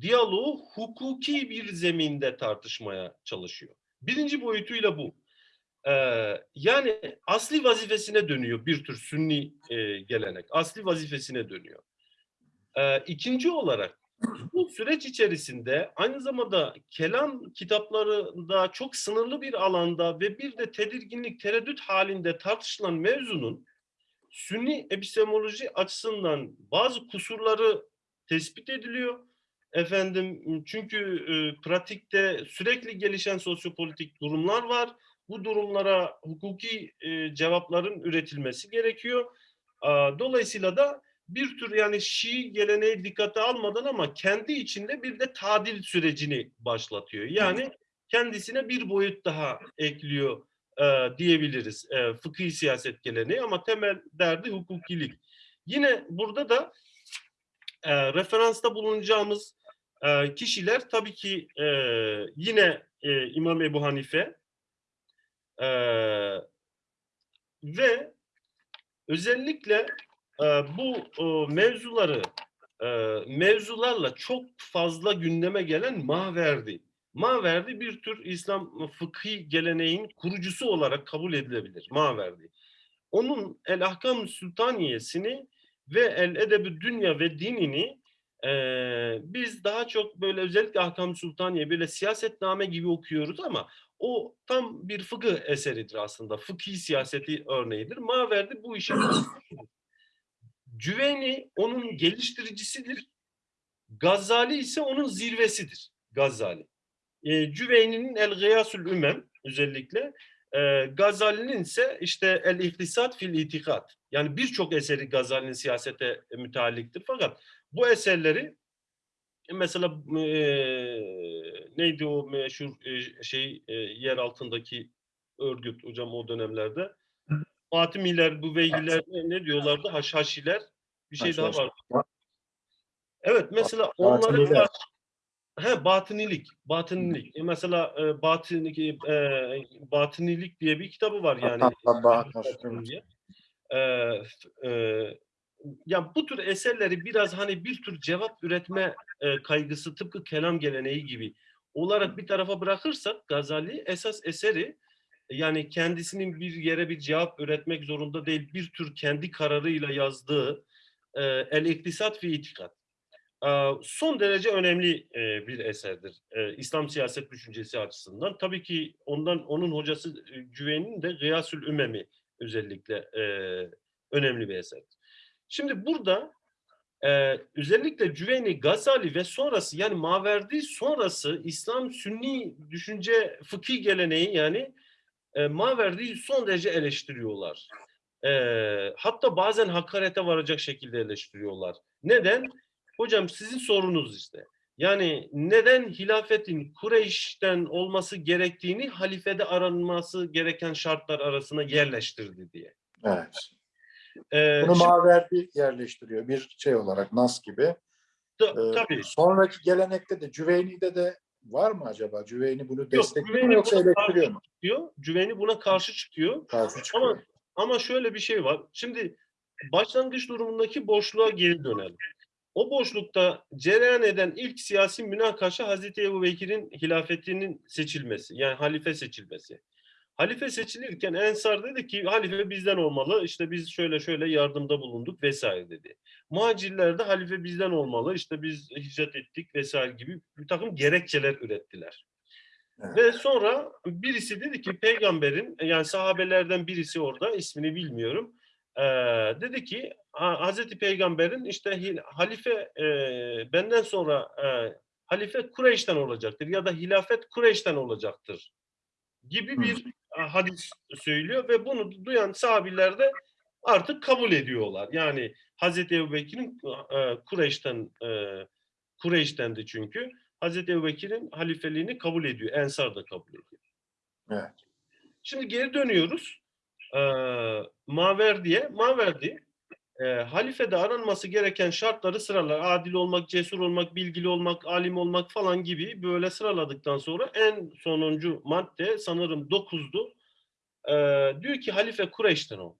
diyaloğu hukuki bir zeminde tartışmaya çalışıyor. Birinci boyutuyla bu. Ee, yani asli vazifesine dönüyor bir tür sünni e, gelenek. Asli vazifesine dönüyor. Ee, ikinci olarak bu süreç içerisinde aynı zamanda kelam kitaplarında çok sınırlı bir alanda ve bir de tedirginlik, tereddüt halinde tartışılan mevzunun sünni epistemoloji açısından bazı kusurları tespit ediliyor. Efendim çünkü e, pratikte sürekli gelişen sosyopolitik durumlar var. Bu durumlara hukuki e, cevapların üretilmesi gerekiyor. Aa, Dolayısıyla da bir tür yani Şii geleneği dikkate almadan ama kendi içinde bir de tadil sürecini başlatıyor. Yani kendisine bir boyut daha ekliyor e, diyebiliriz e, fıkhi siyaset geleneği ama temel derdi hukukilik. Yine burada da e, referansta bulunacağımız e, kişiler tabii ki e, yine e, İmam Ebu Hanife e, ve özellikle e, bu e, mevzuları e, mevzularla çok fazla gündeme gelen Maverdi. Maverdi bir tür İslam fıkhi geleneğin kurucusu olarak kabul edilebilir. Maverdi. Onun El Ahkam Sultaniyesini ve El Edebü Dünya ve Dinini e, biz daha çok böyle özellikle Ahkam Sultaniye böyle siyasetname gibi okuyoruz ama o tam bir fıkıh eseridir aslında. Fıkhi siyaseti örneğidir. Maverdi bu işin (laughs) Cüveyni onun geliştiricisidir. Gazali ise onun zirvesidir. Gazali. E, Cüveyni'nin El Gıyasül Ümem özellikle e, Gazali'nin ise işte El İhtisat fil İtikat. Yani birçok eseri Gazali'nin siyasete mütealliktir. Fakat bu eserleri e, mesela e, neydi o meşhur e, şey e, yer altındaki örgüt hocam o dönemlerde Fatimiler, Büveyhiler ne, ne diyorlardı? Haşhaşiler. Bir şey daha Haşhaş. var. Evet mesela onlara karşı He, batınilik, batınilik. E, Mesela e, batınilik, e, batınilik diye bir kitabı var yani. Diye. E, e, ya bu tür eserleri biraz hani bir tür cevap üretme e, kaygısı tıpkı kelam geleneği gibi olarak bir tarafa bırakırsak Gazali esas eseri yani kendisinin bir yere bir cevap üretmek zorunda değil bir tür kendi kararıyla yazdığı e, El İktisat fi İtikat e, son derece önemli bir eserdir. İslam siyaset düşüncesi açısından. Tabii ki ondan onun hocası Cüveyni'nin de Gıyasül Ümemi özellikle önemli bir eserdir. Şimdi burada özellikle Cüveyni, Gazali ve sonrası yani Maverdi sonrası İslam Sünni düşünce fıkhi geleneği yani e, son derece eleştiriyorlar. Hatta bazen hakarete varacak şekilde eleştiriyorlar. Neden? Hocam sizin sorunuz işte. Yani neden hilafetin Kureyş'ten olması gerektiğini halifede aranması gereken şartlar arasına yerleştirdi diye. Evet. Ee, Bunu şimdi- Maverdi yerleştiriyor bir şey olarak Nas gibi. Ee, tabii. Sonraki gelenekte de Cüveyni'de de var mı acaba? Cüveyni bunu destekliyor mu Cüveyni yoksa eleştiriyor mu? Çıkıyor. Cüveyni buna karşı çıkıyor. Karşı çıkıyor. Ama ama şöyle bir şey var. Şimdi başlangıç durumundaki boşluğa geri dönelim. O boşlukta cereyan eden ilk siyasi münakaşa Hazreti Ebu Bekir'in hilafetinin seçilmesi. Yani halife seçilmesi. Halife seçilirken Ensar dedi ki halife bizden olmalı. İşte biz şöyle şöyle yardımda bulunduk vesaire dedi. Muhacirler de halife bizden olmalı. İşte biz hicret ettik vesaire gibi bir takım gerekçeler ürettiler. Evet. Ve sonra birisi dedi ki peygamberin yani sahabelerden birisi orada ismini bilmiyorum. Eee, dedi ki "Ha- Hazreti Peygamber'in işte halife eee, benden sonra eee, halife Kureyş'ten olacaktır ya da hilafet Kureyş'ten olacaktır gibi Hı. bir e, hadis söylüyor ve bunu duyan sahabiler de artık kabul ediyorlar. Yani Hazreti Ebubekir'in e, Kureyş'ten e, Kureyş'tendi çünkü. Hazreti Ebubekir'in halifeliğini kabul ediyor. Ensar da kabul ediyor. Evet. Şimdi geri dönüyoruz. Ee, Maverdi'ye. Maverdi e, halifede aranması gereken şartları sıralar. Adil olmak, cesur olmak, bilgili olmak, alim olmak falan gibi böyle sıraladıktan sonra en sonuncu madde sanırım 9'du. Ee, diyor ki halife Kureyş'ten ol.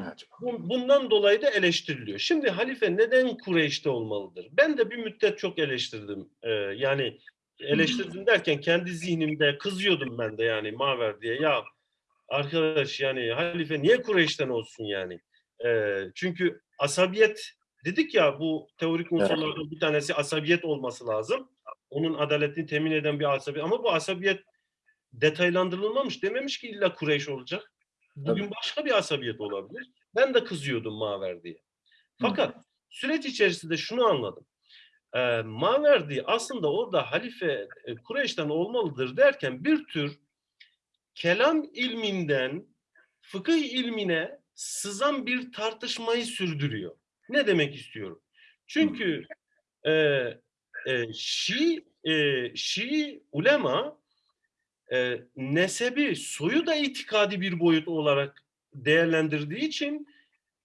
Evet. Bu- Bundan dolayı da eleştiriliyor. Şimdi halife neden Kureyş'te olmalıdır? Ben de bir müddet çok eleştirdim. Ee, yani eleştirdim derken kendi zihnimde kızıyordum ben de yani Maver diye. Ya arkadaş yani halife niye Kureyş'ten olsun yani? Ee, çünkü asabiyet dedik ya bu teorik unsurlardan bir tanesi asabiyet olması lazım. Onun adaletini temin eden bir asabiyet. Ama bu asabiyet detaylandırılmamış. Dememiş ki illa Kureyş olacak. Bugün başka bir asabiyet olabilir. Ben de kızıyordum Maver diye. Fakat süreç içerisinde şunu anladım. Ee, Maverdi aslında orada halife e, Kureyş'ten olmalıdır derken bir tür kelam ilminden fıkıh ilmine sızan bir tartışmayı sürdürüyor. Ne demek istiyorum? Çünkü e, e, Şii, e, Şii ulema e, nesebi, soyu da itikadi bir boyut olarak değerlendirdiği için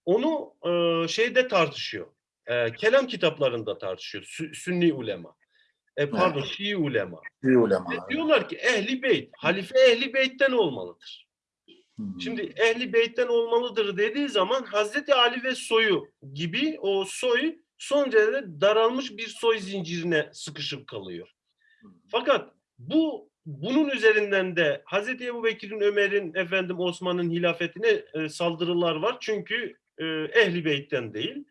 onu e, şeyde tartışıyor. E, kelam kitaplarında tartışıyor. Sü- Sünni ulema. E, pardon, Şii ulema. Bir ulema. Ve diyorlar ki ehli beyt, halife ehli beytten olmalıdır. Hmm. Şimdi ehli beytten olmalıdır dediği zaman Hazreti Ali ve soyu gibi o soy son derece daralmış bir soy zincirine sıkışıp kalıyor. Fakat bu bunun üzerinden de Hazreti Ebu Bekir'in, Ömer'in, efendim Osman'ın hilafetine e, saldırılar var. Çünkü e, ehli beytten değil.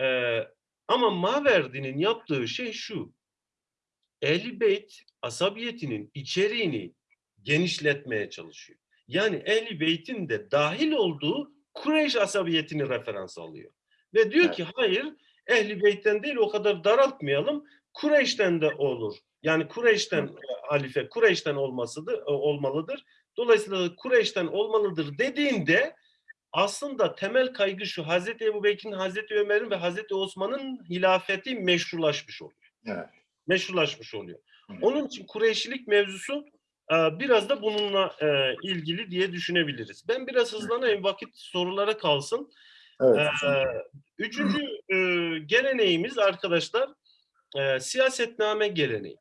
E, ama Maverdi'nin yaptığı şey şu. Ehli beyt asabiyetinin içeriğini genişletmeye çalışıyor. Yani Ehli Beyt'in de dahil olduğu Kureyş asabiyetini referans alıyor. Ve diyor Evet. ki hayır Ehli Beyt'ten değil o kadar daraltmayalım. Kureyş'ten de olur. Yani Kureyş'ten e, halife Kureyş'ten olmasıdır, e, olmalıdır. Dolayısıyla Kureyş'ten olmalıdır dediğinde aslında temel kaygı şu Hazreti Ebu Bekir'in, Hazreti Ömer'in ve Hazreti Osman'ın hilafeti meşrulaşmış oluyor. Evet. Meşrulaşmış oluyor. Onun için Kureyşilik mevzusu Ee, Biraz da bununla e, ilgili diye düşünebiliriz. Ben biraz hızlanayım vakit sorulara kalsın. Evet. Ee, Üçüncü e, geleneğimiz arkadaşlar e, siyasetname geleneği.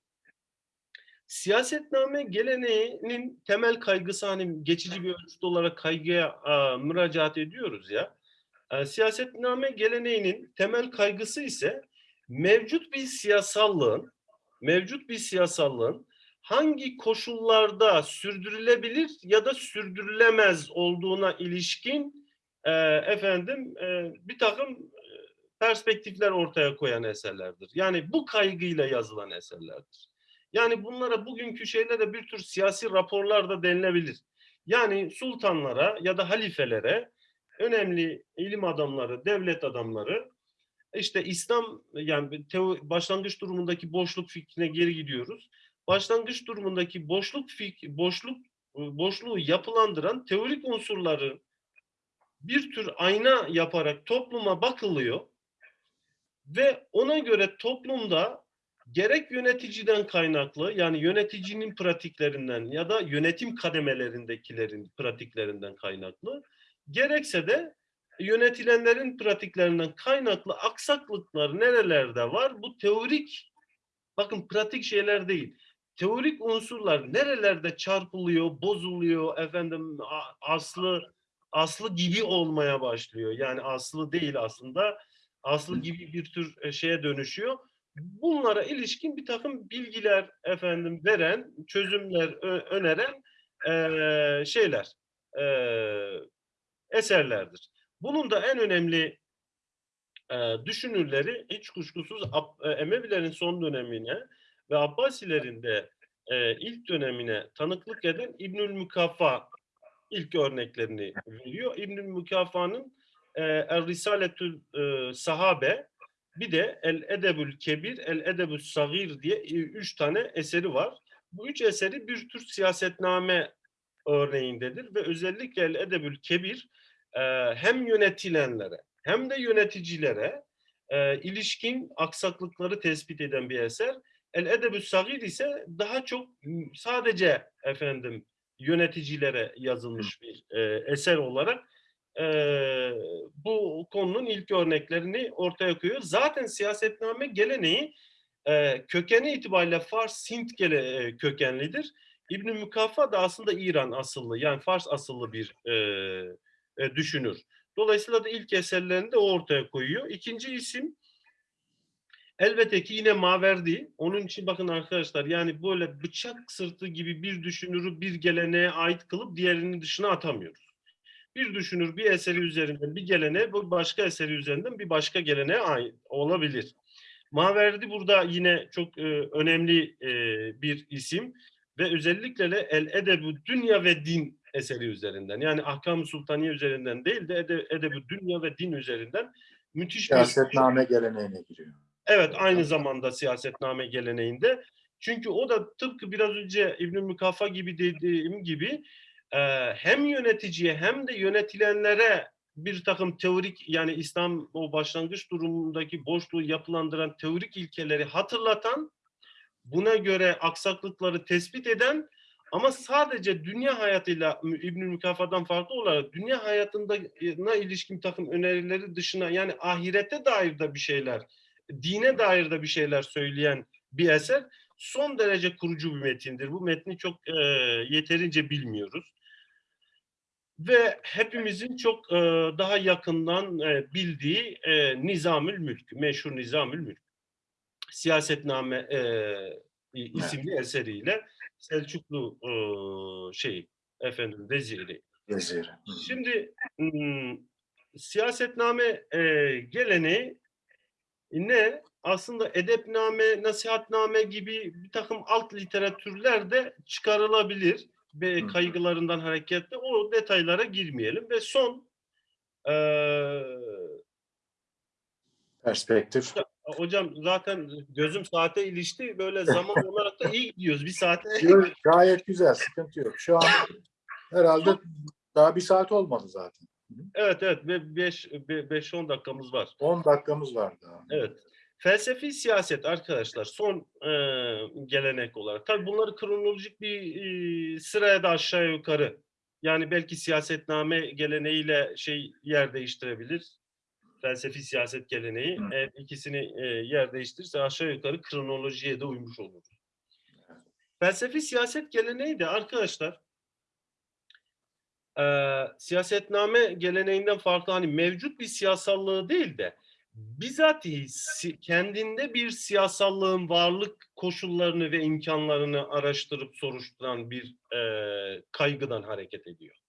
Siyasetname geleneğinin temel kaygısı hani geçici bir ölçüt olarak kaygıya e, müracaat ediyoruz ya. E, siyasetname geleneğinin temel kaygısı ise mevcut bir siyasallığın mevcut bir siyasallığın hangi koşullarda sürdürülebilir ya da sürdürülemez olduğuna ilişkin e, efendim e, bir takım e, perspektifler ortaya koyan eserlerdir. Yani bu kaygıyla yazılan eserlerdir. Yani bunlara bugünkü şeylere bir tür siyasi raporlar da denilebilir. Yani sultanlara ya da halifelere önemli ilim adamları, devlet adamları işte İslam yani başlangıç durumundaki boşluk fikrine geri gidiyoruz. Başlangıç durumundaki boşluk fik, boşluk boşluğu yapılandıran teorik unsurları bir tür ayna yaparak topluma bakılıyor ve ona göre toplumda gerek yöneticiden kaynaklı yani yöneticinin pratiklerinden ya da yönetim kademelerindekilerin pratiklerinden kaynaklı gerekse de yönetilenlerin pratiklerinden kaynaklı aksaklıklar nerelerde var? Bu teorik bakın pratik şeyler değil. Teorik unsurlar nerelerde çarpılıyor, bozuluyor, efendim aslı aslı gibi olmaya başlıyor. Yani aslı değil aslında. Aslı gibi bir tür şeye dönüşüyor. Bunlara ilişkin bir takım bilgiler efendim veren, çözümler öneren e, şeyler, e, eserlerdir. Bunun da en önemli e, düşünürleri hiç kuşkusuz e, Emevilerin son dönemine ve Abbasilerin de e, ilk dönemine tanıklık eden İbnül Mükaffa ilk örneklerini veriyor. İbnül Mükafa'nın e, El Risaletül e, Sahabe bir de El Edebül Kebir, El Edebül Sagir diye e, üç tane eseri var. Bu üç eseri bir tür siyasetname örneğindedir ve özellikle El Edebül Kebir e, hem yönetilenlere hem de yöneticilere e, ilişkin aksaklıkları tespit eden bir eser. El Edebü Sagir ise daha çok sadece efendim yöneticilere yazılmış bir e, eser olarak bu konunun ilk örneklerini ortaya koyuyor. Zaten siyasetname geleneği kökeni itibariyle Fars Sint kökenlidir. İbn-i Mükaffa da aslında İran asıllı yani Fars asıllı bir e, e, düşünür. Dolayısıyla da ilk eserlerini de o ortaya koyuyor. İkinci isim elbette ki yine Maverdi. Onun için bakın arkadaşlar yani böyle bıçak sırtı gibi bir düşünürü bir geleneğe ait kılıp diğerinin dışına atamıyoruz. Bir düşünür bir eseri üzerinden bir geleneğe, bu başka eseri üzerinden bir başka geleneğe ait olabilir. Maverdi burada yine çok e, önemli e, bir isim ve özellikle de El Edebu Dünya ve Din eseri üzerinden yani Ahkam-ı Sultaniye üzerinden değil de Ede, Edebu Dünya ve Din üzerinden müthiş siyasetname bir geleneğine giriyor. Evet aynı zamanda siyasetname geleneğinde. Çünkü o da tıpkı biraz önce İbn-i Mükafa gibi dediğim gibi e, hem yöneticiye hem de yönetilenlere bir takım teorik yani İslam o başlangıç durumundaki boşluğu yapılandıran teorik ilkeleri hatırlatan buna göre aksaklıkları tespit eden ama sadece dünya hayatıyla İbnül Mükafa'dan farklı olarak dünya hayatına ilişkin takım önerileri dışına yani ahirete dair de bir şeyler, dine dair de bir şeyler söyleyen bir eser son derece kurucu bir metindir. Bu metni çok e, yeterince bilmiyoruz. Ve hepimizin çok e, daha yakından e, bildiği e, Nizamül Mülk, meşhur Nizamül Mülk. Siyasetname e, isimli eseriyle Selçuklu e, şey efendim veziri. Veziri. Şimdi siyasetname e, geleneği ne? Aslında edepname, nasihatname gibi bir takım alt literatürler de çıkarılabilir ve kaygılarından hareketle o detaylara girmeyelim ve son e, perspektif. Hocam zaten gözüm saate ilişti. Böyle (laughs) zaman olarak da iyi gidiyoruz. Bir saate. Gayet güzel. Sıkıntı yok. Şu an herhalde daha bir saat olmadı zaten. Evet evet. 5-10 dakikamız var. 10 dakikamız var daha. Evet. felsefi siyaset arkadaşlar son e, gelenek olarak. Tabii bunları kronolojik bir e, sıraya da aşağı yukarı. Yani belki siyasetname geleneğiyle şey yer değiştirebilir. Felsefi siyaset geleneği. Hı. Eğer ikisini e, yer değiştirirse aşağı yukarı kronolojiye de uymuş olur. Felsefi siyaset geleneği de arkadaşlar e, siyasetname geleneğinden farklı hani mevcut bir siyasallığı değil de bizatihi si- kendinde bir siyasallığın varlık koşullarını ve imkanlarını araştırıp soruşturan bir e, kaygıdan hareket ediyor.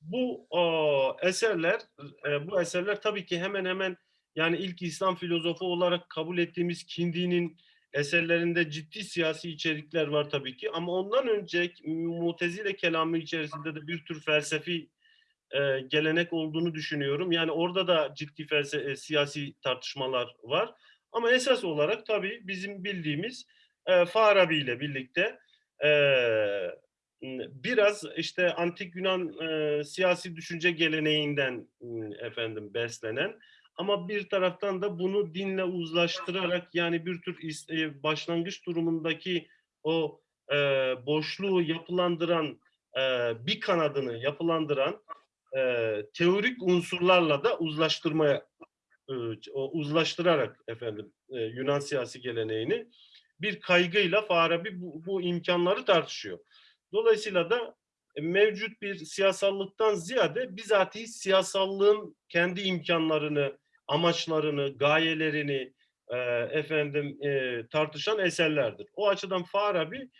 Bu o, eserler, e, bu eserler tabii ki hemen hemen yani ilk İslam filozofu olarak kabul ettiğimiz Kindi'nin eserlerinde ciddi siyasi içerikler var tabii ki ama ondan önce Mutezile kelamı içerisinde de bir tür felsefi e, gelenek olduğunu düşünüyorum. Yani orada da ciddi felse e, siyasi tartışmalar var. Ama esas olarak tabii bizim bildiğimiz e, Farabi ile birlikte e, biraz işte antik Yunan e, siyasi düşünce geleneğinden m, efendim beslenen ama bir taraftan da bunu dinle uzlaştırarak yani bir tür e, başlangıç durumundaki o e, boşluğu yapılandıran e, bir kanadını yapılandıran e, teorik unsurlarla da uzlaştırmaya e, uzlaştırarak efendim e, Yunan siyasi geleneğini bir kaygıyla Farabi bu, bu imkanları tartışıyor. Dolayısıyla da e, mevcut bir siyasallıktan ziyade bizatihi siyasallığın kendi imkanlarını, amaçlarını, gayelerini e, efendim e, tartışan eserlerdir. O açıdan Farabi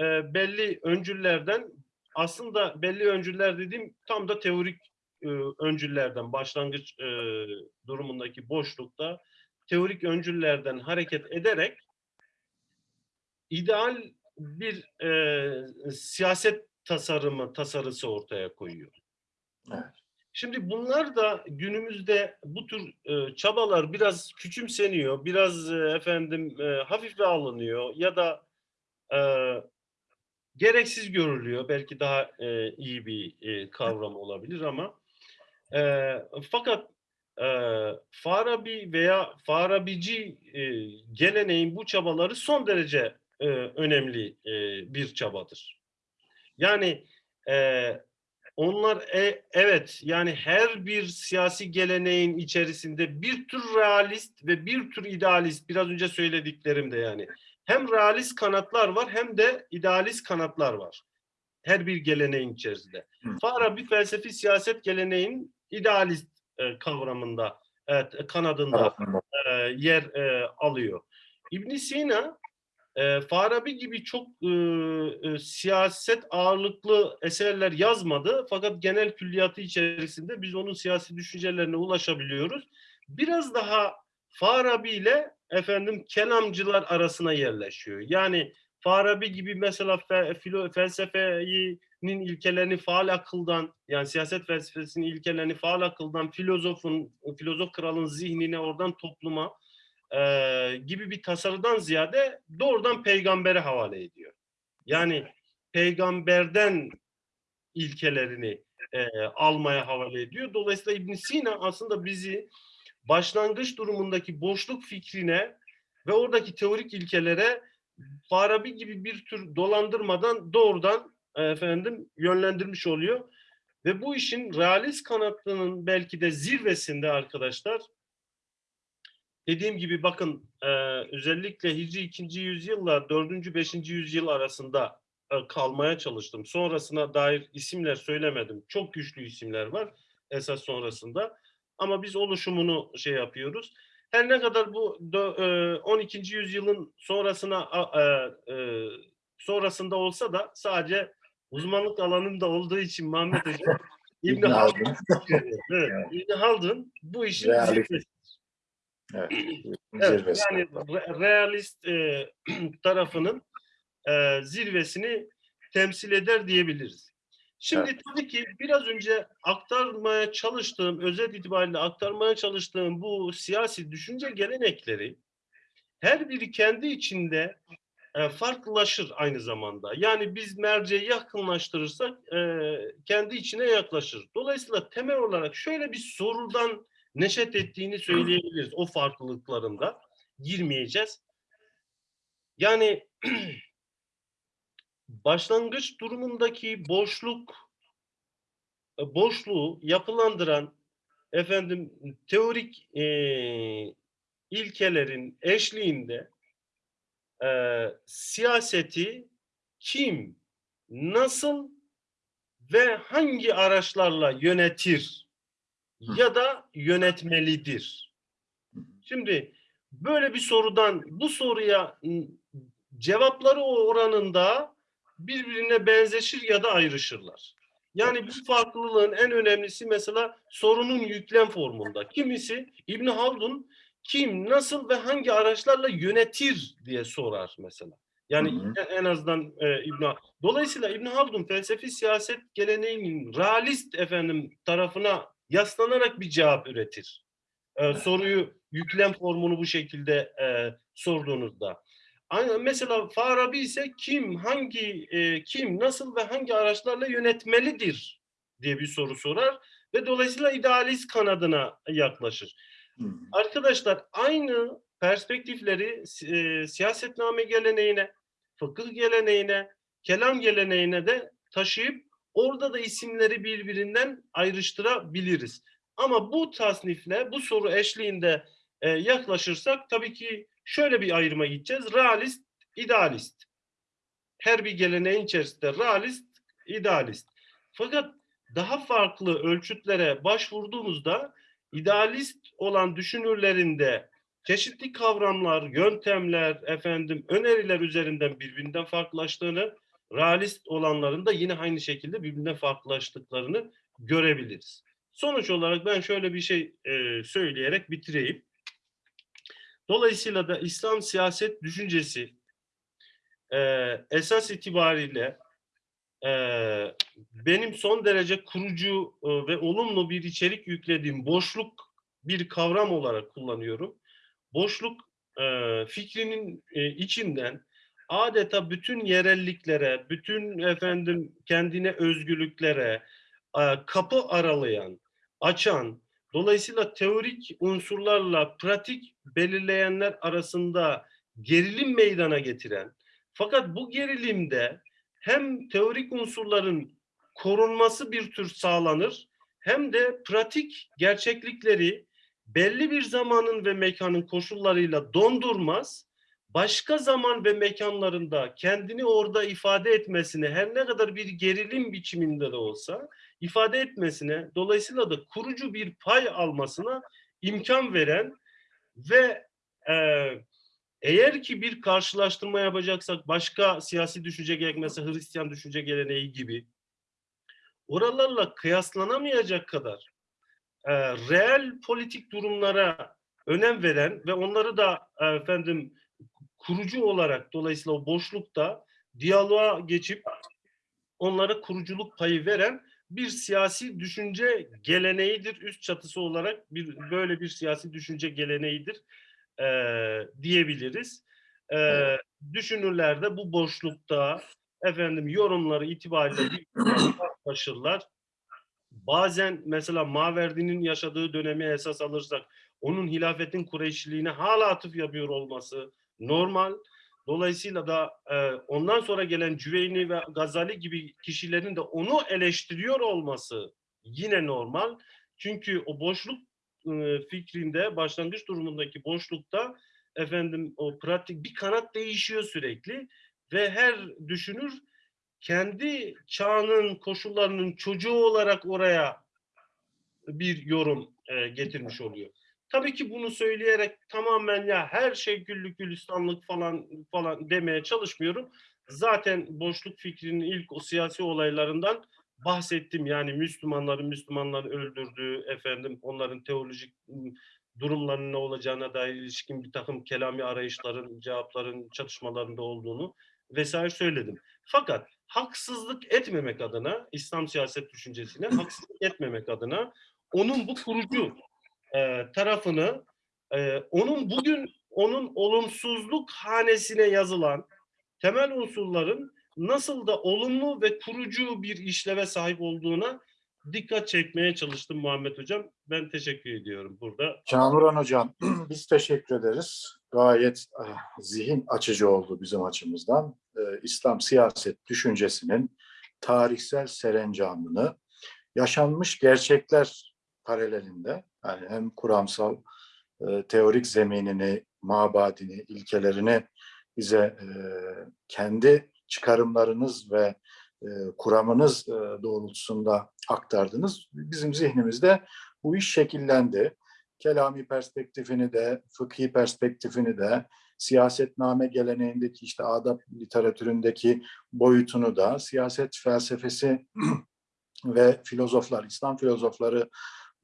e, belli öncüllerden aslında belli öncüller dediğim tam da teorik e, öncüllerden başlangıç e, durumundaki boşlukta teorik öncüllerden hareket ederek ideal bir e, siyaset tasarımı tasarısı ortaya koyuyor. Evet. Şimdi bunlar da günümüzde bu tür e, çabalar biraz küçümseniyor, biraz e, efendim e, hafife alınıyor ya da e, gereksiz görülüyor. Belki daha e, iyi bir e, kavram olabilir ama e, fakat e, Farabi veya Farabici e, geleneğin bu çabaları son derece e, önemli e, bir çabadır. Yani e, onlar e, evet yani her bir siyasi geleneğin içerisinde bir tür realist ve bir tür idealist biraz önce söylediklerimde yani hem realist kanatlar var hem de idealist kanatlar var. Her bir geleneğin içerisinde. Farabi felsefi siyaset geleneğin idealist e, kavramında, evet, kanadında e, yer e, alıyor. İbn Sina e, Farabi gibi çok e, e, siyaset ağırlıklı eserler yazmadı fakat genel külliyatı içerisinde biz onun siyasi düşüncelerine ulaşabiliyoruz. Biraz daha Farabi ile efendim kelamcılar arasına yerleşiyor. Yani Farabi gibi mesela fe, filo, felsefenin ilkelerini faal akıldan yani siyaset felsefesinin ilkelerini faal akıldan filozofun filozof kralın zihnine oradan topluma e, gibi bir tasarıdan ziyade doğrudan peygambere havale ediyor. Yani peygamberden ilkelerini e, almaya havale ediyor. Dolayısıyla İbn Sina aslında bizi başlangıç durumundaki boşluk fikrine ve oradaki teorik ilkelere Farabi gibi bir tür dolandırmadan doğrudan e, efendim yönlendirmiş oluyor. Ve bu işin realist kanatlının belki de zirvesinde arkadaşlar dediğim gibi bakın e, özellikle Hicri 2. yüzyılla 4. 5. yüzyıl arasında e, kalmaya çalıştım. Sonrasına dair isimler söylemedim. Çok güçlü isimler var esas sonrasında. Ama biz oluşumunu şey yapıyoruz. Her ne kadar bu dö- e, 12. yüzyılın sonrasına e, e, sonrasında olsa da sadece uzmanlık alanında olduğu için Mehmet Hocam (laughs) İbn Haldun, (laughs) evet, İbn Haldun bu işin zirvesi. Evet. (clears throat) Evet, yani re- realist e, (clears throat) tarafının e, zirvesini temsil eder diyebiliriz. Şimdi tabii ki biraz önce aktarmaya çalıştığım, özet itibariyle aktarmaya çalıştığım bu siyasi düşünce gelenekleri her biri kendi içinde e, farklılaşır aynı zamanda. Yani biz merceği yakınlaştırırsak e, kendi içine yaklaşır. Dolayısıyla temel olarak şöyle bir sorudan neşet ettiğini söyleyebiliriz o farklılıklarında. girmeyeceğiz. Yani (clears throat) başlangıç durumundaki boşluk boşluğu yapılandıran efendim teorik e, ilkelerin eşliğinde e, siyaseti kim, nasıl ve hangi araçlarla yönetir ya da yönetmelidir? Şimdi böyle bir sorudan bu soruya ı, cevapları oranında birbirine benzeşir ya da ayrışırlar. Yani bu farklılığın en önemlisi mesela sorunun yüklem formunda. Kimisi İbn Haldun kim, nasıl ve hangi araçlarla yönetir diye sorar mesela. Yani Hı hı. en- en azından e, İbn Dolayısıyla İbn Haldun felsefi siyaset geleneğinin realist efendim tarafına yaslanarak bir cevap üretir. E, soruyu yüklem formunu bu şekilde e, sorduğunuzda. Aynen mesela Farabi ise kim, hangi, e, kim, nasıl ve hangi araçlarla yönetmelidir diye bir soru sorar ve dolayısıyla idealist kanadına yaklaşır. Hı hı. Arkadaşlar aynı perspektifleri e, siyasetname geleneğine, fıkıh geleneğine, kelam geleneğine de taşıyıp orada da isimleri birbirinden ayrıştırabiliriz. Ama bu tasnifle, bu soru eşliğinde e, yaklaşırsak tabii ki şöyle bir ayrıma gideceğiz. Realist, idealist. Her bir geleneğin içerisinde realist, idealist. Fakat daha farklı ölçütlere başvurduğumuzda idealist olan düşünürlerinde çeşitli kavramlar, yöntemler, efendim öneriler üzerinden birbirinden farklılaştığını, realist olanların da yine aynı şekilde birbirinden farklılaştıklarını görebiliriz. Sonuç olarak ben şöyle bir şey e, söyleyerek bitireyim. Dolayısıyla da İslam siyaset düşüncesi e, esas itibariyle e, benim son derece kurucu e, ve olumlu bir içerik yüklediğim boşluk bir kavram olarak kullanıyorum. Boşluk e, fikrinin e, içinden adeta bütün yerelliklere, bütün efendim kendine özgürlüklere e, kapı aralayan, açan, dolayısıyla teorik unsurlarla pratik belirleyenler arasında gerilim meydana getiren, fakat bu gerilimde hem teorik unsurların korunması bir tür sağlanır, hem de pratik gerçeklikleri belli bir zamanın ve mekanın koşullarıyla dondurmaz, başka zaman ve mekanlarında kendini orada ifade etmesine her ne kadar bir gerilim biçiminde de olsa ifade etmesine dolayısıyla da kurucu bir pay almasına imkan veren ve e, eğer ki bir karşılaştırma yapacaksak başka siyasi düşünce geleneği mesela Hristiyan düşünce geleneği gibi oralarla kıyaslanamayacak kadar e, reel politik durumlara önem veren ve onları da e, efendim kurucu olarak dolayısıyla o boşlukta diyaloğa geçip onlara kuruculuk payı veren bir siyasi düşünce geleneğidir. Üst çatısı olarak bir böyle bir siyasi düşünce geleneğidir e, diyebiliriz. E, Evet. Düşünürler de bu boşlukta efendim yorumları itibariyle yaklaşırlar. (clears throat) Bazen mesela Maverdi'nin yaşadığı dönemi esas alırsak onun hilafetin Kureyşiliğine hala atıf yapıyor olması normal. Dolayısıyla da e, ondan sonra gelen Cüveyni ve Gazali gibi kişilerin de onu eleştiriyor olması yine normal. Çünkü o boşluk e, fikrinde başlangıç durumundaki boşlukta efendim o pratik bir kanat değişiyor sürekli ve her düşünür kendi çağının koşullarının çocuğu olarak oraya bir yorum e, getirmiş oluyor. Tabii ki bunu söyleyerek tamamen ya her şey güllük gülistanlık falan falan demeye çalışmıyorum. Zaten boşluk fikrinin ilk o siyasi olaylarından bahsettim. Yani Müslümanların Müslümanları öldürdüğü efendim onların teolojik durumlarının ne olacağına dair ilişkin bir takım kelami arayışların, cevapların, çatışmalarında olduğunu vesaire söyledim. Fakat haksızlık etmemek adına İslam siyaset düşüncesine haksızlık etmemek adına onun bu kurucu e, tarafını e, onun bugün onun olumsuzluk hanesine yazılan temel unsurların nasıl da olumlu ve kurucu bir işleve sahip olduğuna dikkat çekmeye çalıştım Muhammed Hocam. Ben teşekkür ediyorum burada. Kamuran Hocam, (clears throat) biz teşekkür ederiz. gayet ah, zihin açıcı oldu bizim açımızdan. Ee, İslam siyaset düşüncesinin tarihsel serencamını yaşanmış gerçekler paralelinde yani hem kuramsal e, teorik zeminini, mabadini, ilkelerini bize e, kendi çıkarımlarınız ve e, kuramınız e, doğrultusunda aktardınız. Bizim zihnimizde bu iş şekillendi. Kelami perspektifini de, fıkhi perspektifini de, siyasetname geleneğindeki işte adab literatüründeki boyutunu da, siyaset felsefesi (clears throat) ve filozoflar, İslam filozofları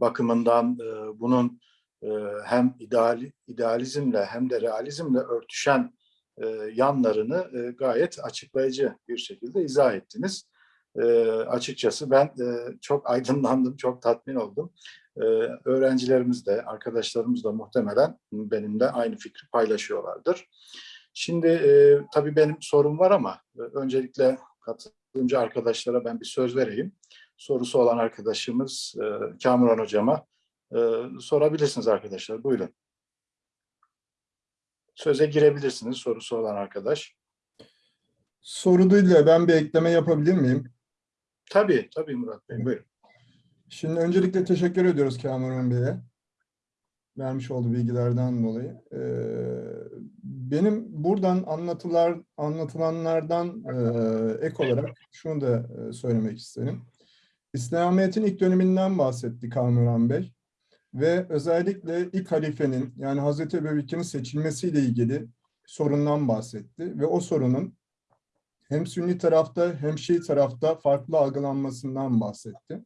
bakımından e, bunun e, hem ideal, idealizmle hem de realizmle örtüşen e, yanlarını e, gayet açıklayıcı bir şekilde izah ettiniz. E, açıkçası ben e, çok aydınlandım, çok tatmin oldum. E, öğrencilerimiz de, arkadaşlarımız da muhtemelen benimle aynı fikri paylaşıyorlardır. Şimdi e, tabii benim sorum var ama e, öncelikle katılımcı arkadaşlara ben bir söz vereyim. Sorusu olan arkadaşımız e, Kamuran Hocam'a e, sorabilirsiniz arkadaşlar. Buyurun. Söze girebilirsiniz sorusu olan arkadaş. Soru de ben bir ekleme yapabilir miyim? Tabii, tabii Murat Bey. Buyurun. Şimdi öncelikle teşekkür ediyoruz Kamuran Bey'e. Vermiş olduğu bilgilerden dolayı. Ee, benim buradan anlatılar, anlatılanlardan e, ek olarak şunu da e, söylemek isterim. İslamiyet'in ilk döneminden bahsetti Kamuran Bey. Ve özellikle ilk halifenin yani Hazreti Ebubekir'in seçilmesiyle ilgili sorundan bahsetti. Ve o sorunun hem Sünni tarafta hem Şii tarafta farklı algılanmasından bahsetti.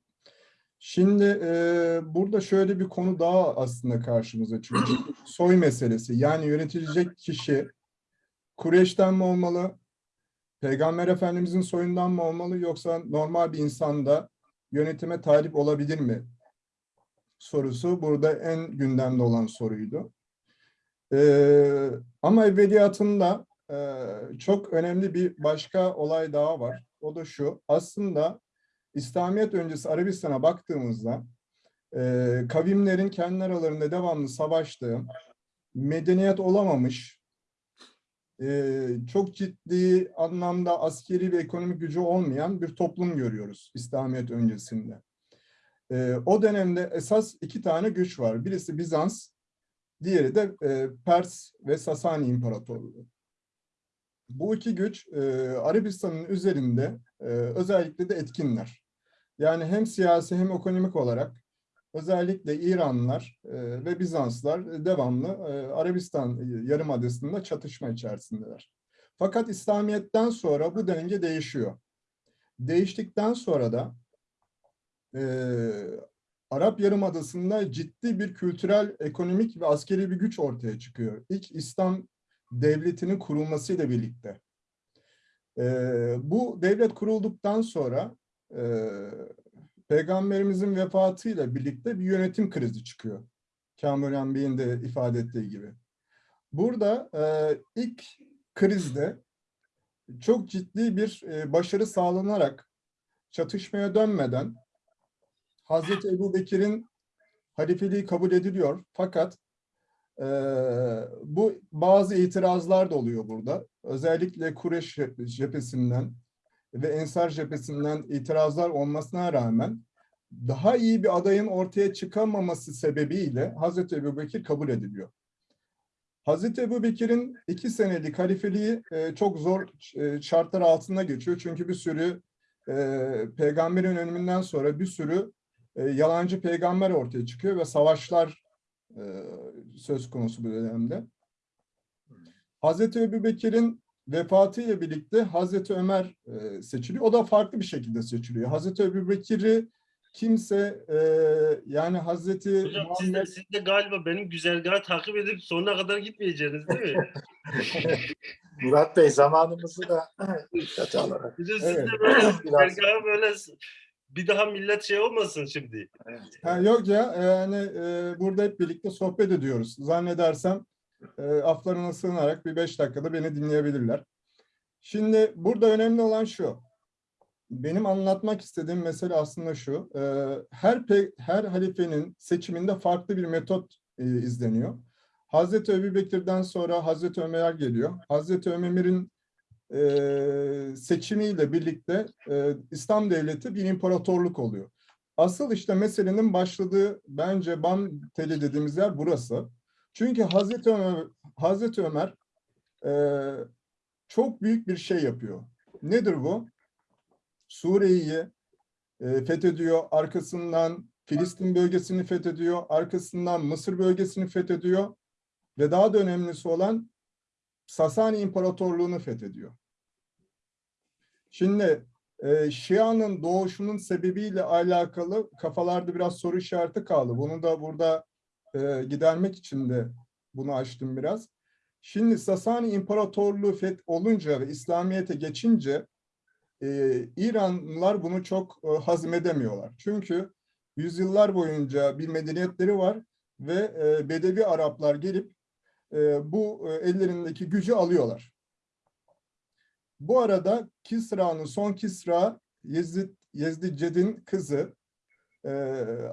Şimdi e, burada şöyle bir konu daha aslında karşımıza çıkıyor. (clears throat) Soy meselesi. Yani yönetilecek kişi Kureyş'ten mi olmalı? Peygamber Efendimizin soyundan mı olmalı? Yoksa normal bir insanda yönetime talip olabilir mi? Sorusu burada en gündemde olan soruydu. E, ama evveliyatında e, çok önemli bir başka olay daha var. O da şu. Aslında İslamiyet öncesi Arabistan'a baktığımızda e, kavimlerin kendi aralarında devamlı savaştığı, medeniyet olamamış, çok ciddi anlamda askeri ve ekonomik gücü olmayan bir toplum görüyoruz İslamiyet öncesinde. E, o dönemde esas iki tane güç var. Birisi Bizans, diğeri de e, Pers ve Sasani İmparatorluğu. Bu iki güç e, Arabistan'ın üzerinde e, özellikle de etkinler. Yani hem siyasi hem ekonomik olarak özellikle İranlılar e, ve Bizanslar devamlı e, Arabistan yarımadasında çatışma içerisindeler. Fakat İslamiyet'ten sonra bu denge değişiyor. Değiştikten sonra da e, Arap Yarımadası'nda ciddi bir kültürel, ekonomik ve askeri bir güç ortaya çıkıyor. İlk İslam devletinin kurulmasıyla birlikte. E, bu devlet kurulduktan sonra e, Peygamberimizin vefatıyla birlikte bir yönetim krizi çıkıyor. Kamuran Bey'in de ifade ettiği gibi. Burada e, ilk krizde çok ciddi bir e, başarı sağlanarak çatışmaya dönmeden Hazreti Ebu Bekir'in halifeliği kabul ediliyor. Fakat e, bu bazı itirazlar da oluyor burada. Özellikle Kureş cephesinden ve Ensar cephesinden itirazlar olmasına rağmen daha iyi bir adayın ortaya çıkamaması sebebiyle Hazreti Ebubekir kabul ediliyor. Hazreti Ebubekir'in iki senelik halifeliği e, çok zor e, şartlar altında geçiyor. Çünkü bir sürü e, peygamberin ölümünden sonra bir sürü yalancı peygamber ortaya çıkıyor ve savaşlar söz konusu bu dönemde. Hazreti Ebubekir'in vefatıyla birlikte Hazreti Ömer e, seçiliyor. O da farklı bir şekilde seçiliyor. Hazreti Ebubekir'i kimse e, yani Hazreti Hocam siz de, Muhammed siz de galiba benim güzergahı takip edip sonuna kadar gitmeyeceksiniz değil mi? (laughs) Murat Bey zamanımızı da dikkate alarak. Bir de siz Evet. de böyle güzergahı böyle bir daha millet şey olmasın şimdi. Ha, yok ya yani e, burada hep birlikte sohbet ediyoruz. Zannedersem e, aflarına sığınarak bir beş dakikada beni dinleyebilirler. Şimdi burada önemli olan şu. Benim anlatmak istediğim mesele aslında şu. e, her pe- her halifenin seçiminde farklı bir metot e, izleniyor. Hazreti Ebu Bekir'den sonra Hazreti Ömer geliyor. Hazreti Ömer'in e, seçimiyle birlikte e, İslam devleti bir imparatorluk oluyor. Asıl işte meselenin başladığı bence Ban teli dediğimiz yer burası. Çünkü Hazreti Ömer, Hazreti Ömer e, çok büyük bir şey yapıyor. Nedir bu? Suriye'yi e, fethediyor, arkasından Filistin bölgesini fethediyor, arkasından Mısır bölgesini fethediyor ve daha da önemlisi olan Sasani İmparatorluğu'nu fethediyor. Şimdi e, Şia'nın doğuşunun sebebiyle alakalı kafalarda biraz soru işareti kaldı. Bunu da burada e, gidermek için de bunu açtım biraz. Şimdi Sasani İmparatorluğu feth olunca ve İslamiyet'e geçince e, İranlılar bunu çok e, hazmedemiyorlar. Çünkü yüzyıllar boyunca bir medeniyetleri var ve e, Bedevi Araplar gelip e, bu e, ellerindeki gücü alıyorlar. Bu arada Kisra'nın son Kisra Yezid, Yezdiced'in kızı e,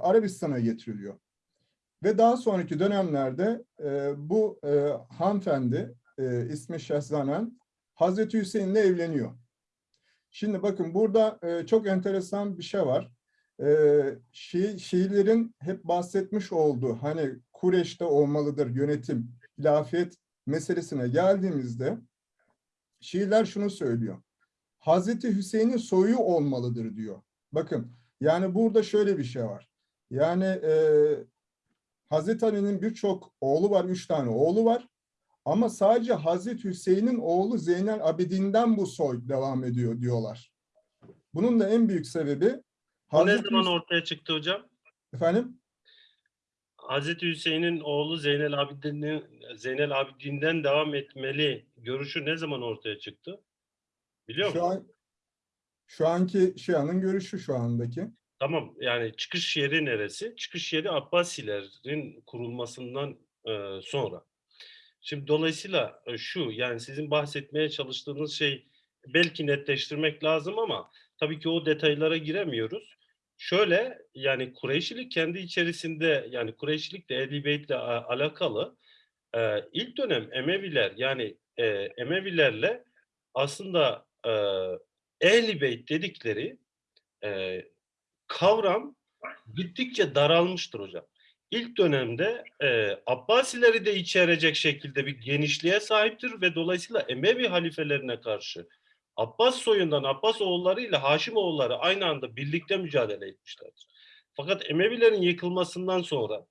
Arabistan'a getiriliyor. Ve daha sonraki dönemlerde e, bu e, hanımefendi e, ismi Şehzanen Hazreti Hüseyin'le evleniyor. Şimdi bakın burada e, çok enteresan bir şey var. E, Şii, Şiilerin hep bahsetmiş olduğu hani Kureş'te olmalıdır yönetim, hilafet meselesine geldiğimizde Şiiler şunu söylüyor. Hazreti Hüseyin'in soyu olmalıdır diyor. Bakın yani burada şöyle bir şey var. Yani e, Hazreti Ali'nin birçok oğlu var, üç tane oğlu var. Ama sadece Hazreti Hüseyin'in oğlu Zeynel Abidin'den bu soy devam ediyor diyorlar. Bunun da en büyük sebebi O ne Hazreti zaman ortaya çıktı hocam? efendim Hazreti Hüseyin'in oğlu Zeynel Abidin'in Zeynel Abidin'den devam etmeli görüşü ne zaman ortaya çıktı? Biliyor musun? şu an şu anki Şia'nın görüşü şu andaki. Tamam yani çıkış yeri neresi? Çıkış yeri Abbasilerin kurulmasından e, sonra. Şimdi dolayısıyla e, şu yani sizin bahsetmeye çalıştığınız şey belki netleştirmek lazım ama tabii ki o detaylara giremiyoruz. Şöyle yani Kureyşilik kendi içerisinde yani Kureyşilik de Ehl-i Beyt'le alakalı e, ilk dönem Emeviler yani e, Emevilerle aslında e, Ehl-i Beyt dedikleri e, kavram gittikçe daralmıştır hocam. İlk dönemde e, Abbasileri de içerecek şekilde bir genişliğe sahiptir ve dolayısıyla Emevi halifelerine karşı Abbas soyundan Abbas oğulları ile Haşim oğulları aynı anda birlikte mücadele etmişlerdir. Fakat Emevilerin yıkılmasından sonra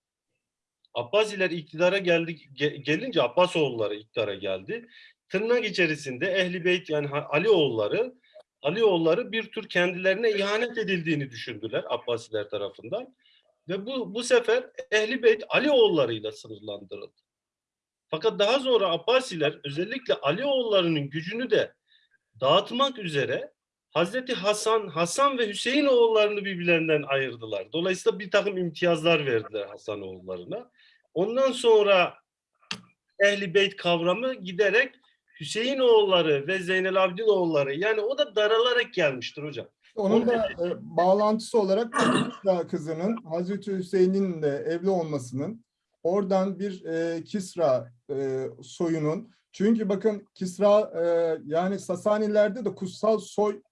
Abbasiler iktidara geldi, ge- gelince Abbas oğulları iktidara geldi. Tırnak içerisinde Ehli Beyt yani Ali oğulları Ali oğulları bir tür kendilerine ihanet edildiğini düşündüler Abbasiler tarafından. Ve bu, bu sefer Ehli Beyt Ali oğullarıyla sınırlandırıldı. Fakat daha sonra Abbasiler özellikle Ali oğullarının gücünü de dağıtmak üzere Hazreti Hasan, Hasan ve Hüseyin oğullarını birbirlerinden ayırdılar. Dolayısıyla bir takım imtiyazlar verdiler Hasan oğullarına. Ondan sonra Ehli Beyt kavramı giderek Hüseyin oğulları ve Zeynel Abidin oğulları yani o da daralarak gelmiştir hocam. Onun da e, bağlantısı olarak Kisra kızının Hazreti Hüseyin'in de evli olmasının oradan bir e, Kisra e, soyunun çünkü bakın Kisra e, yani Sasanilerde de kutsal soy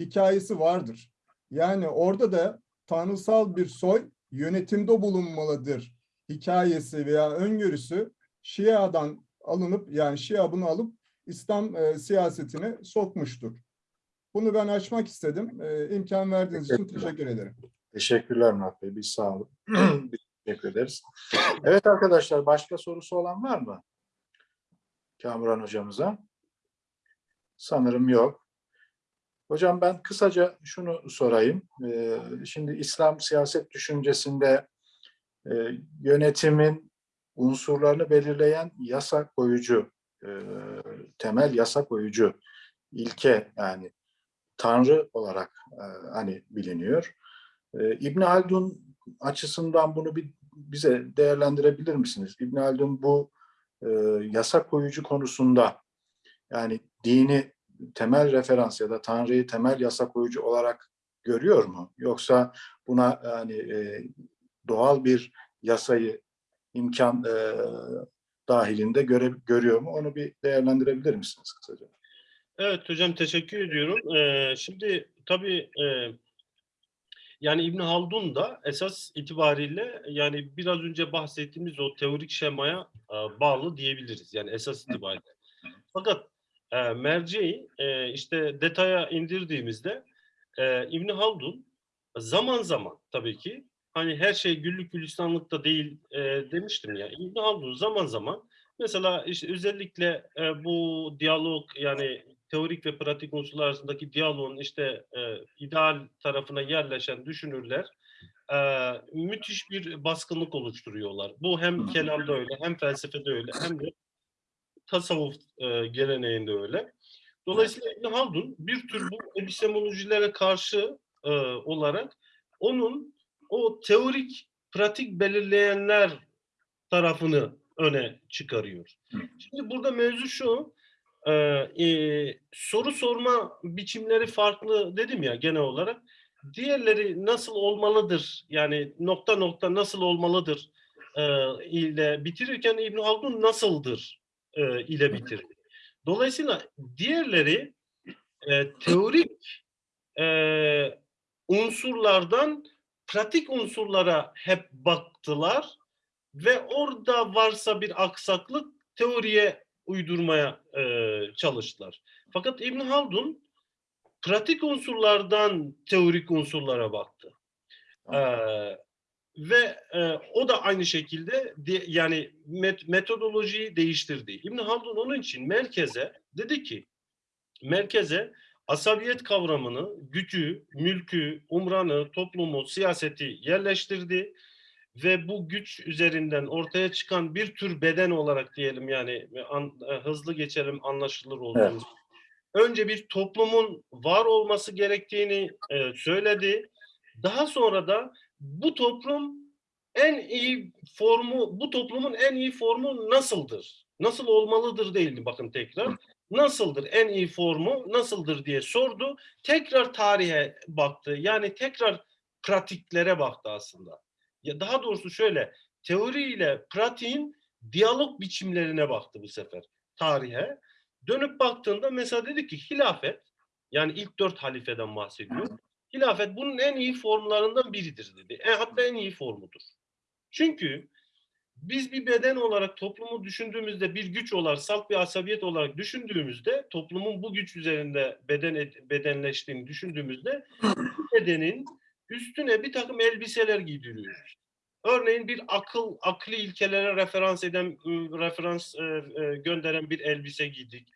hikayesi vardır. Yani orada da tanrısal bir soy yönetimde bulunmalıdır hikayesi veya öngörüsü Şia'dan alınıp yani Şia bunu alıp İslam e, siyasetine sokmuştur. Bunu ben açmak istedim. Ee, imkan verdiğiniz için teşekkür ederim. Teşekkürler Murat Bey. Biz sağ olun. (clears throat) Biz teşekkür ederiz. Evet arkadaşlar başka sorusu olan var mı? Kamuran hocamıza. Sanırım yok. Hocam ben kısaca şunu sorayım. Ee, Şimdi İslam siyaset düşüncesinde e, yönetimin unsurlarını belirleyen yasa koyucu, e, temel yasa koyucu ilke yani Tanrı olarak e, hani biliniyor. E, İbn Haldun açısından bunu bir bize değerlendirebilir misiniz? İbn Haldun bu e, yasa koyucu konusunda yani dini temel referans ya da Tanrı'yı temel yasa koyucu olarak görüyor mu? Yoksa buna yani e, doğal bir yasayı imkan e, dahilinde göre, görüyor mu? Onu bir değerlendirebilir misiniz kısaca? Evet hocam teşekkür ediyorum. Ee, şimdi tabii e, yani İbn Haldun da esas itibariyle yani biraz önce bahsettiğimiz o teorik şemaya e, bağlı diyebiliriz. Yani esas itibariyle. Fakat e, merceği e, işte detaya indirdiğimizde e, İbn Haldun zaman zaman tabii ki hani her şey güllük gülistanlıkta değil e, demiştim ya. İbn Haldun zaman zaman mesela işte özellikle e, bu diyalog yani teorik ve pratik unsurlar arasındaki diyaloğun işte e, ideal tarafına yerleşen düşünürler e, müthiş bir baskınlık oluşturuyorlar. Bu hem kelamda öyle, hem felsefede öyle, hem de tasavvuf e, geleneğinde öyle. Dolayısıyla İbn Haldun bir tür bu epistemolojilere karşı e, olarak onun o teorik pratik belirleyenler tarafını öne çıkarıyor. Şimdi burada mevzu şu, e, e, soru sorma biçimleri farklı dedim ya genel olarak. Diğerleri nasıl olmalıdır? Yani nokta nokta nasıl olmalıdır e, ile bitirirken İbn Haldun nasıldır e, ile bitirir. Dolayısıyla diğerleri e, teorik e, unsurlardan pratik unsurlara hep baktılar ve orada varsa bir aksaklık teoriye uydurmaya e, çalıştılar. Fakat İbn Haldun pratik unsurlardan teorik unsurlara baktı. E, ve e, o da aynı şekilde di- yani met- metodolojiyi değiştirdi. İbn Haldun onun için merkeze dedi ki merkeze asabiyet kavramını, gücü, mülkü, umranı, toplumu, siyaseti yerleştirdi ve bu güç üzerinden ortaya çıkan bir tür beden olarak diyelim yani an- e, hızlı geçelim anlaşılır olduğumuz. Önce bir toplumun var olması gerektiğini e, söyledi. Daha sonra da bu toplum en iyi formu, bu toplumun en iyi formu nasıldır? Nasıl olmalıdır değildi bakın tekrar. Nasıldır en iyi formu nasıldır diye sordu. Tekrar tarihe baktı. Yani tekrar pratiklere baktı aslında. Ya daha doğrusu şöyle teori ile pratiğin diyalog biçimlerine baktı bu sefer tarihe. Dönüp baktığında mesela dedi ki hilafet yani ilk dört halifeden bahsediyor. Hilafet bunun en iyi formlarından biridir dedi. E, hatta en iyi formudur. Çünkü biz bir beden olarak toplumu düşündüğümüzde bir güç olarak, salt bir asabiyet olarak düşündüğümüzde toplumun bu güç üzerinde beden ed- bedenleştiğini düşündüğümüzde bedenin üstüne bir takım elbiseler giydiriyoruz. Örneğin bir akıl, akli ilkelere referans eden, ıı, referans e, e, gönderen bir elbise giydik.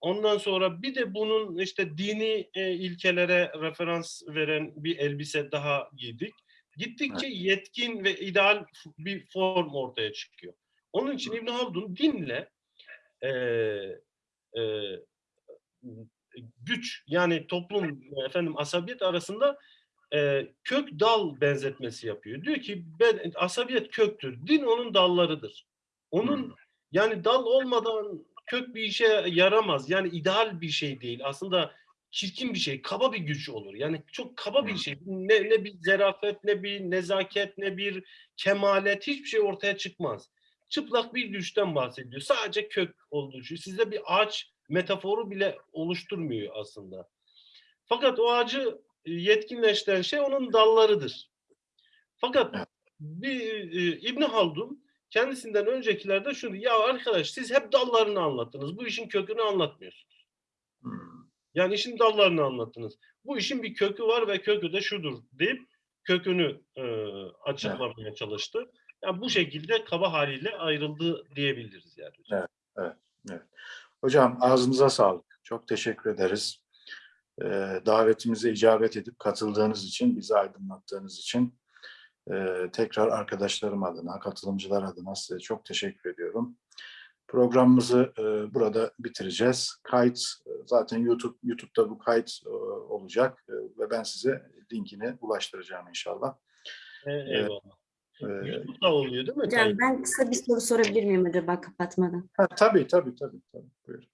Ondan sonra bir de bunun işte dini ilkelere referans veren bir elbise daha giydik. Gittikçe yetkin ve ideal bir form ortaya çıkıyor. Onun için İbn Haldun dinle e, e, güç yani toplum efendim asabiyet arasında e, kök dal benzetmesi yapıyor. Diyor ki ben, asabiyet köktür. Din onun dallarıdır. Onun yani dal olmadan kök bir işe yaramaz. Yani ideal bir şey değil. Aslında çirkin bir şey, kaba bir güç olur. Yani çok kaba bir şey. Ne, ne bir zerafet, ne bir nezaket, ne bir kemalet hiçbir şey ortaya çıkmaz. Çıplak bir güçten bahsediyor. Sadece kök olduğu için. Sizde bir ağaç metaforu bile oluşturmuyor aslında. Fakat o ağacı e, yetkinleştiren şey onun dallarıdır. Fakat bir e, İbn Haldun kendisinden öncekilerde şunu ya arkadaş siz hep dallarını anlattınız. Bu işin kökünü anlatmıyorsunuz. Yani işin dallarını anlattınız. Bu işin bir kökü var ve kökü de şudur deyip kökünü e, açıklamaya çalıştı. Yani bu şekilde kaba haliyle ayrıldı diyebiliriz yani. hocam. Hocam ağzınıza sağlık. Çok teşekkür ederiz. Ee, davetimize icabet edip katıldığınız için, bizi aydınlattığınız için e, tekrar arkadaşlarım adına, katılımcılar adına size çok teşekkür ediyorum. Programımızı e, burada bitireceğiz. Kayıt e, zaten YouTube YouTube'da bu kayıt e, olacak e, ve ben size linkini ulaştıracağım inşallah. E, eyvallah. E, YouTube'da oluyor değil mi? Hocam ben kısa bir soru sorabilir miyim acaba kapatmadan? ha, tabii tabii tabii. tabii. Buyurun.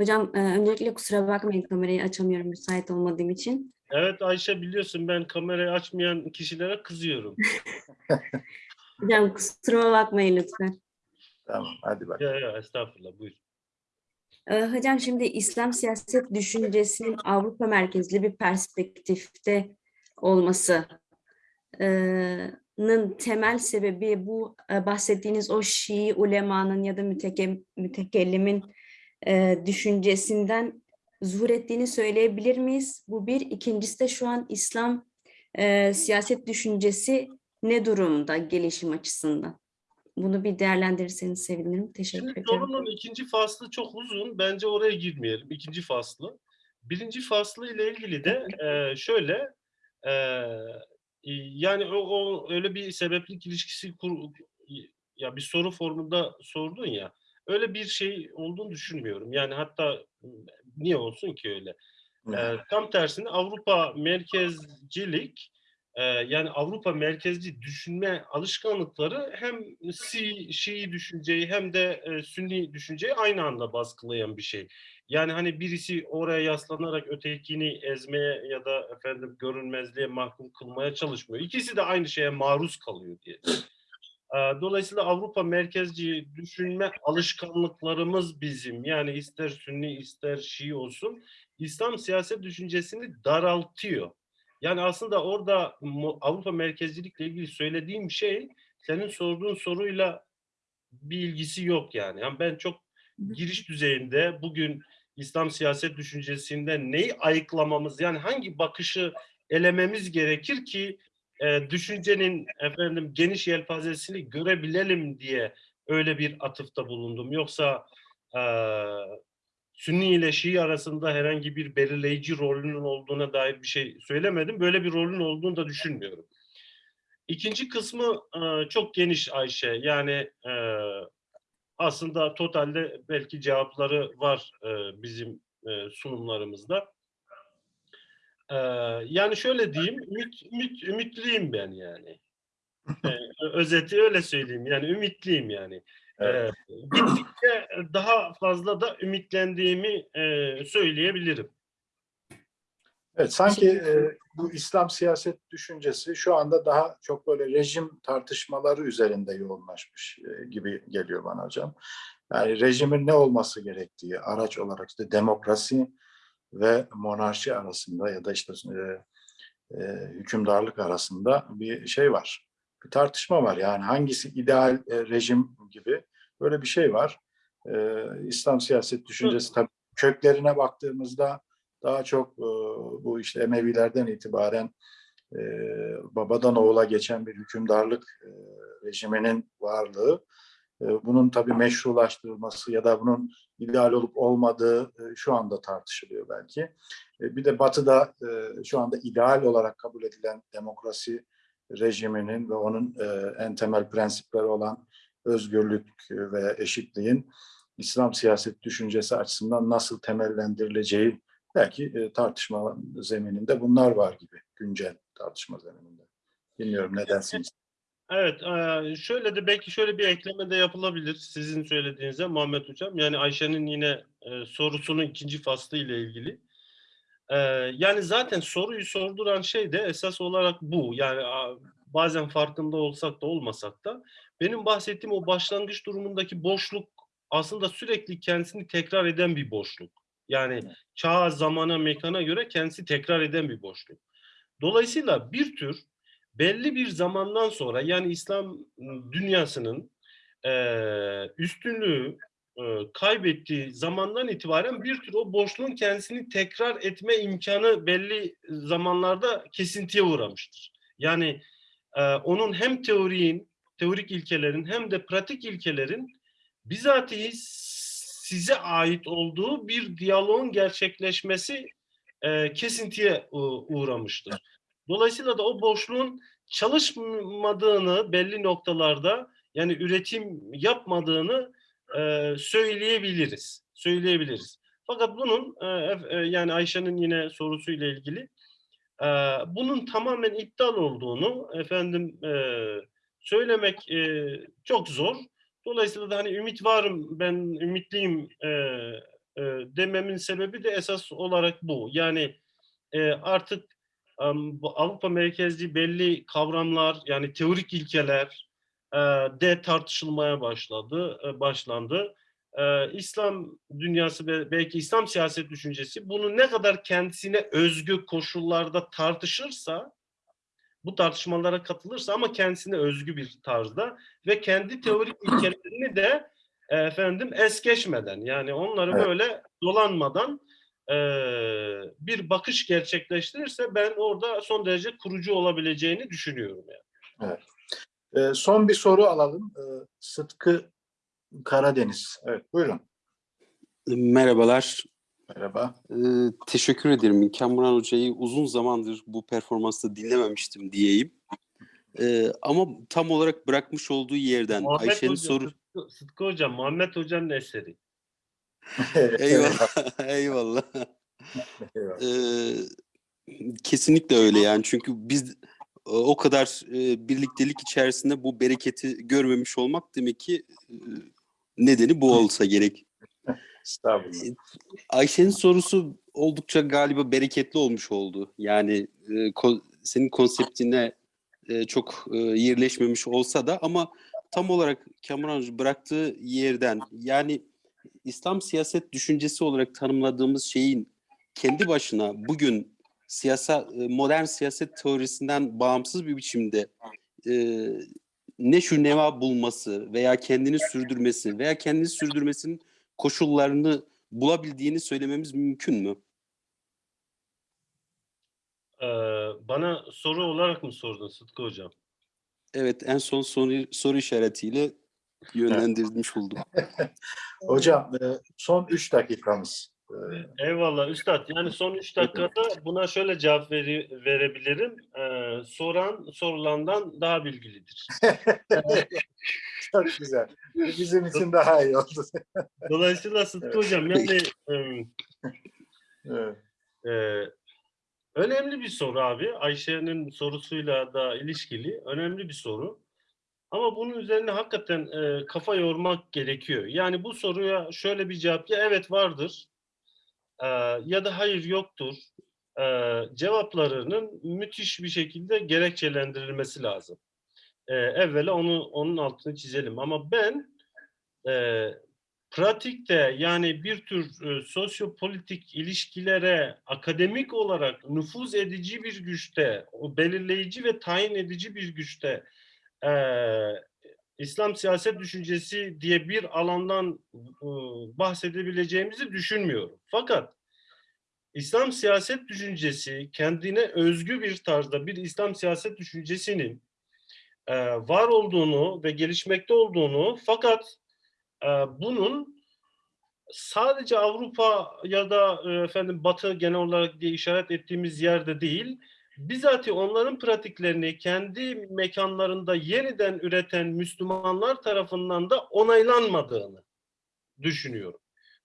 Hocam e, öncelikle kusura bakmayın kamerayı açamıyorum müsait olmadığım için. Evet Ayşe biliyorsun ben kamerayı açmayan kişilere kızıyorum. (laughs) Hocam kusuruma bakmayın lütfen. Tamam hadi bak. Ya, ya, estağfurullah buyur. Ee, Hocam şimdi İslam siyaset düşüncesinin Avrupa merkezli bir perspektifte olması nın temel sebebi bu e, bahsettiğiniz o Şii ulemanın ya da müteke, mütekellimin e, düşüncesinden zuhur ettiğini söyleyebilir miyiz? Bu bir. İkincisi de şu an İslam e, siyaset düşüncesi ne durumda gelişim açısından? Bunu bir değerlendirirseniz sevinirim. Teşekkür Şimdi ediyorum. sorunun ikinci faslı çok uzun. Bence oraya girmeyelim. İkinci faslı. Birinci faslı ile ilgili de e, şöyle e, yani o, o öyle bir sebeplik ilişkisi kur, ya bir soru formunda sordun ya öyle bir şey olduğunu düşünmüyorum. Yani hatta niye olsun ki öyle? E, tam tersine Avrupa merkezcilik e, yani Avrupa merkezci düşünme alışkanlıkları hem Si, Şii düşünceyi hem de e, Sünni düşünceyi aynı anda baskılayan bir şey. Yani hani birisi oraya yaslanarak ötekini ezmeye ya da efendim görünmezliğe mahkum kılmaya çalışmıyor. İkisi de aynı şeye maruz kalıyor diye. E, Dolayısıyla Avrupa merkezci düşünme alışkanlıklarımız bizim yani ister Sünni ister Şii olsun İslam siyaset düşüncesini daraltıyor. Yani aslında orada Avrupa merkezcilikle ilgili söylediğim şey senin sorduğun soruyla bir ilgisi yok yani. yani ben çok giriş düzeyinde bugün İslam siyaset düşüncesinde neyi ayıklamamız yani hangi bakışı elememiz gerekir ki e, düşüncenin efendim geniş yelpazesini görebilelim diye öyle bir atıfta bulundum. Yoksa e, Sünni ile Şii arasında herhangi bir belirleyici rolünün olduğuna dair bir şey söylemedim. Böyle bir rolün olduğunu da düşünmüyorum. İkinci kısmı e, çok geniş Ayşe. Yani e, aslında totalde belki cevapları var e, bizim sunumlarımızda. Yani şöyle diyeyim, ümit, ümit, ümitliyim ben yani. Özeti öyle söyleyeyim. Yani ümitliyim yani. Evet. Ee, gittikçe daha fazla da ümitlendiğimi e, söyleyebilirim. Evet, sanki e, bu İslam siyaset düşüncesi şu anda daha çok böyle rejim tartışmaları üzerinde yoğunlaşmış e, gibi geliyor bana hocam. Yani rejimin ne olması gerektiği araç olarak işte demokrasi ve monarşi arasında ya da işte e, e, hükümdarlık arasında bir şey var. Bir tartışma var. Yani hangisi ideal e, rejim gibi böyle bir şey var. E, İslam siyaset düşüncesi tabii köklerine baktığımızda daha çok e, bu işte Emevilerden itibaren e, babadan oğula geçen bir hükümdarlık e, rejiminin varlığı, e, bunun tabii meşrulaştırılması ya da bunun ideal olup olmadığı e, şu anda tartışılıyor belki. E, bir de Batı'da e, şu anda ideal olarak kabul edilen demokrasi rejiminin ve onun e, en temel prensipleri olan özgürlük ve eşitliğin İslam siyaset düşüncesi açısından nasıl temellendirileceği belki e, tartışma zemininde bunlar var gibi güncel tartışma zemininde. Bilmiyorum ne dersiniz? Evet, e, şöyle de belki şöyle bir ekleme de yapılabilir sizin söylediğinize Muhammed Hocam. Yani Ayşe'nin yine e, sorusunun ikinci faslı ile ilgili. Yani zaten soruyu sorduran şey de esas olarak bu. Yani bazen farkında olsak da olmasak da benim bahsettiğim o başlangıç durumundaki boşluk aslında sürekli kendisini tekrar eden bir boşluk. Yani çağa, zamana, mekana göre kendisi tekrar eden bir boşluk. Dolayısıyla bir tür belli bir zamandan sonra yani İslam dünyasının e, üstünlüğü e, kaybettiği zamandan itibaren bir tür o boşluğun kendisini tekrar etme imkanı belli zamanlarda kesintiye uğramıştır. Yani e, onun hem teoriğin, teorik ilkelerin hem de pratik ilkelerin bizatihi size ait olduğu bir diyaloğun gerçekleşmesi e, kesintiye uğramıştır. Dolayısıyla da o boşluğun çalışmadığını belli noktalarda yani üretim yapmadığını e, söyleyebiliriz. Söyleyebiliriz. Fakat bunun e, e, yani Ayşe'nin yine sorusuyla ilgili bunun tamamen iptal olduğunu efendim söylemek çok zor. Dolayısıyla da hani ümit varım, ben ümitliyim dememin sebebi de esas olarak bu. Yani artık Avrupa merkezli belli kavramlar, yani teorik ilkeler, de tartışılmaya başladı, e, başlandı. E, İslam dünyası ve belki İslam siyaset düşüncesi bunu ne kadar kendisine özgü koşullarda tartışırsa, bu tartışmalara katılırsa ama kendisine özgü bir tarzda ve kendi teorik ilkelerini de e, efendim es geçmeden yani onları Evet. böyle dolanmadan e, bir bakış gerçekleştirirse ben orada son derece kurucu olabileceğini düşünüyorum yani. Ee, son bir soru alalım. Ee, Sıtkı Karadeniz. Evet, buyurun. Merhabalar. Merhaba. Ee, teşekkür ederim. Kamuran Hoca'yı uzun zamandır bu performansta dinlememiştim diyeyim. Ee, ama tam olarak bırakmış olduğu yerden Ayşe'nin soru... Sıtkı, Sıtkı Hocam, Muhammed Hoca'nın eseri. (laughs) Eyvallah. Eyvallah. (laughs) (laughs) Eyvallah. Ee, kesinlikle öyle yani. Çünkü biz e, o kadar e, birliktelik içerisinde bu bereketi görmemiş olmak demek ki e, nedeni bu olsa gerek. Estağfurullah. Ayşe'nin sorusu oldukça galiba bereketli olmuş oldu. Yani e, ko- senin konseptine e, çok e, yerleşmemiş olsa da ama tam olarak Kamuran bıraktığı yerden yani İslam siyaset düşüncesi olarak tanımladığımız şeyin kendi başına bugün siyasa e, modern siyaset teorisinden bağımsız bir biçimde e, ne şu neva bulması veya kendini sürdürmesi veya kendini sürdürmesinin koşullarını bulabildiğini söylememiz mümkün mü? Ee, bana soru olarak mı sordun Sıtkı Hocam? Evet en son soru, soru işaretiyle yönlendirmiş oldum. (laughs) Hocam, e, son üç dakikamız. Eyvallah Üstad. Yani son 3 dakikada buna şöyle cevap veri- verebilirim. Ee, soran sorulandan daha bilgilidir. (laughs) Çok güzel. Bizim için daha iyi oldu. (laughs) Dolayısıyla Sıtkı Hocam yani em, Evet. e, önemli bir soru abi. Ayşe'nin sorusuyla da ilişkili. Önemli bir soru. Ama bunun üzerine hakikaten e, kafa yormak gerekiyor. Yani bu soruya şöyle bir cevap ya evet vardır e, ya da hayır yoktur e, cevaplarının müthiş bir şekilde gerekçelendirilmesi lazım. E, evvela onu onun altını çizelim. Ama ben e, pratikte yani bir tür e, sosyopolitik ilişkilere akademik olarak nüfuz edici bir güçte, o belirleyici ve tayin edici bir güçte e, İslam siyaset düşüncesi diye bir alandan e, bahsedebileceğimizi düşünmüyorum. Fakat İslam siyaset düşüncesi kendine özgü bir tarzda bir İslam siyaset düşüncesinin e, var olduğunu ve gelişmekte olduğunu fakat e, bunun sadece Avrupa ya da e, efendim Batı genel olarak diye işaret ettiğimiz yerde değil, bizatihi onların pratiklerini kendi mekanlarında yeniden üreten Müslümanlar tarafından da onaylanmadığını düşünüyorum.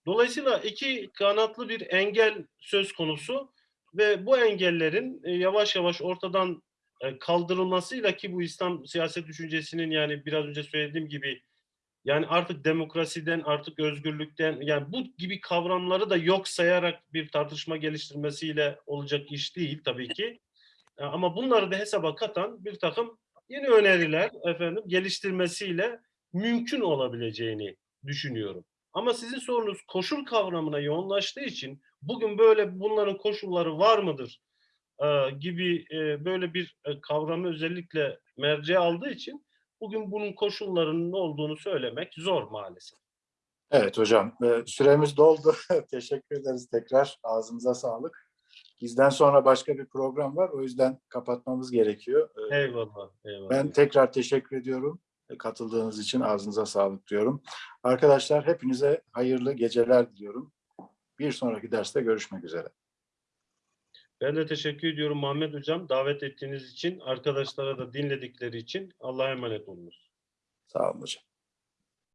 Dolayısıyla iki kanatlı bir engel söz konusu ve bu engellerin e, yavaş yavaş ortadan e, kaldırılmasıyla ki bu İslam siyaset düşüncesinin yani biraz önce söylediğim gibi yani artık demokrasiden, artık özgürlükten yani bu gibi kavramları da yok sayarak bir tartışma geliştirmesiyle olacak iş değil tabii ki. E, Ama bunları da hesaba katan bir takım yeni öneriler efendim geliştirmesiyle mümkün olabileceğini düşünüyorum. Ama sizin sorunuz koşul kavramına yoğunlaştığı için bugün böyle bunların koşulları var mıdır e, gibi e, böyle bir kavramı özellikle merceğe aldığı için bugün bunun koşullarının olduğunu söylemek zor maalesef. Evet hocam, süremiz doldu. (laughs) Teşekkür ederiz tekrar. Ağzınıza sağlık. Bizden sonra başka bir program var. O yüzden kapatmamız gerekiyor. E, Eyvallah. eyvallah. Ben tekrar teşekkür ediyorum. E, Katıldığınız için ağzınıza sağlık diyorum. Arkadaşlar hepinize hayırlı geceler diliyorum. Bir sonraki derste görüşmek üzere. Ben de teşekkür ediyorum Muhammed Hocam davet ettiğiniz için, arkadaşlara da dinledikleri için Allah'a emanet olunuz. Sağ olun hocam.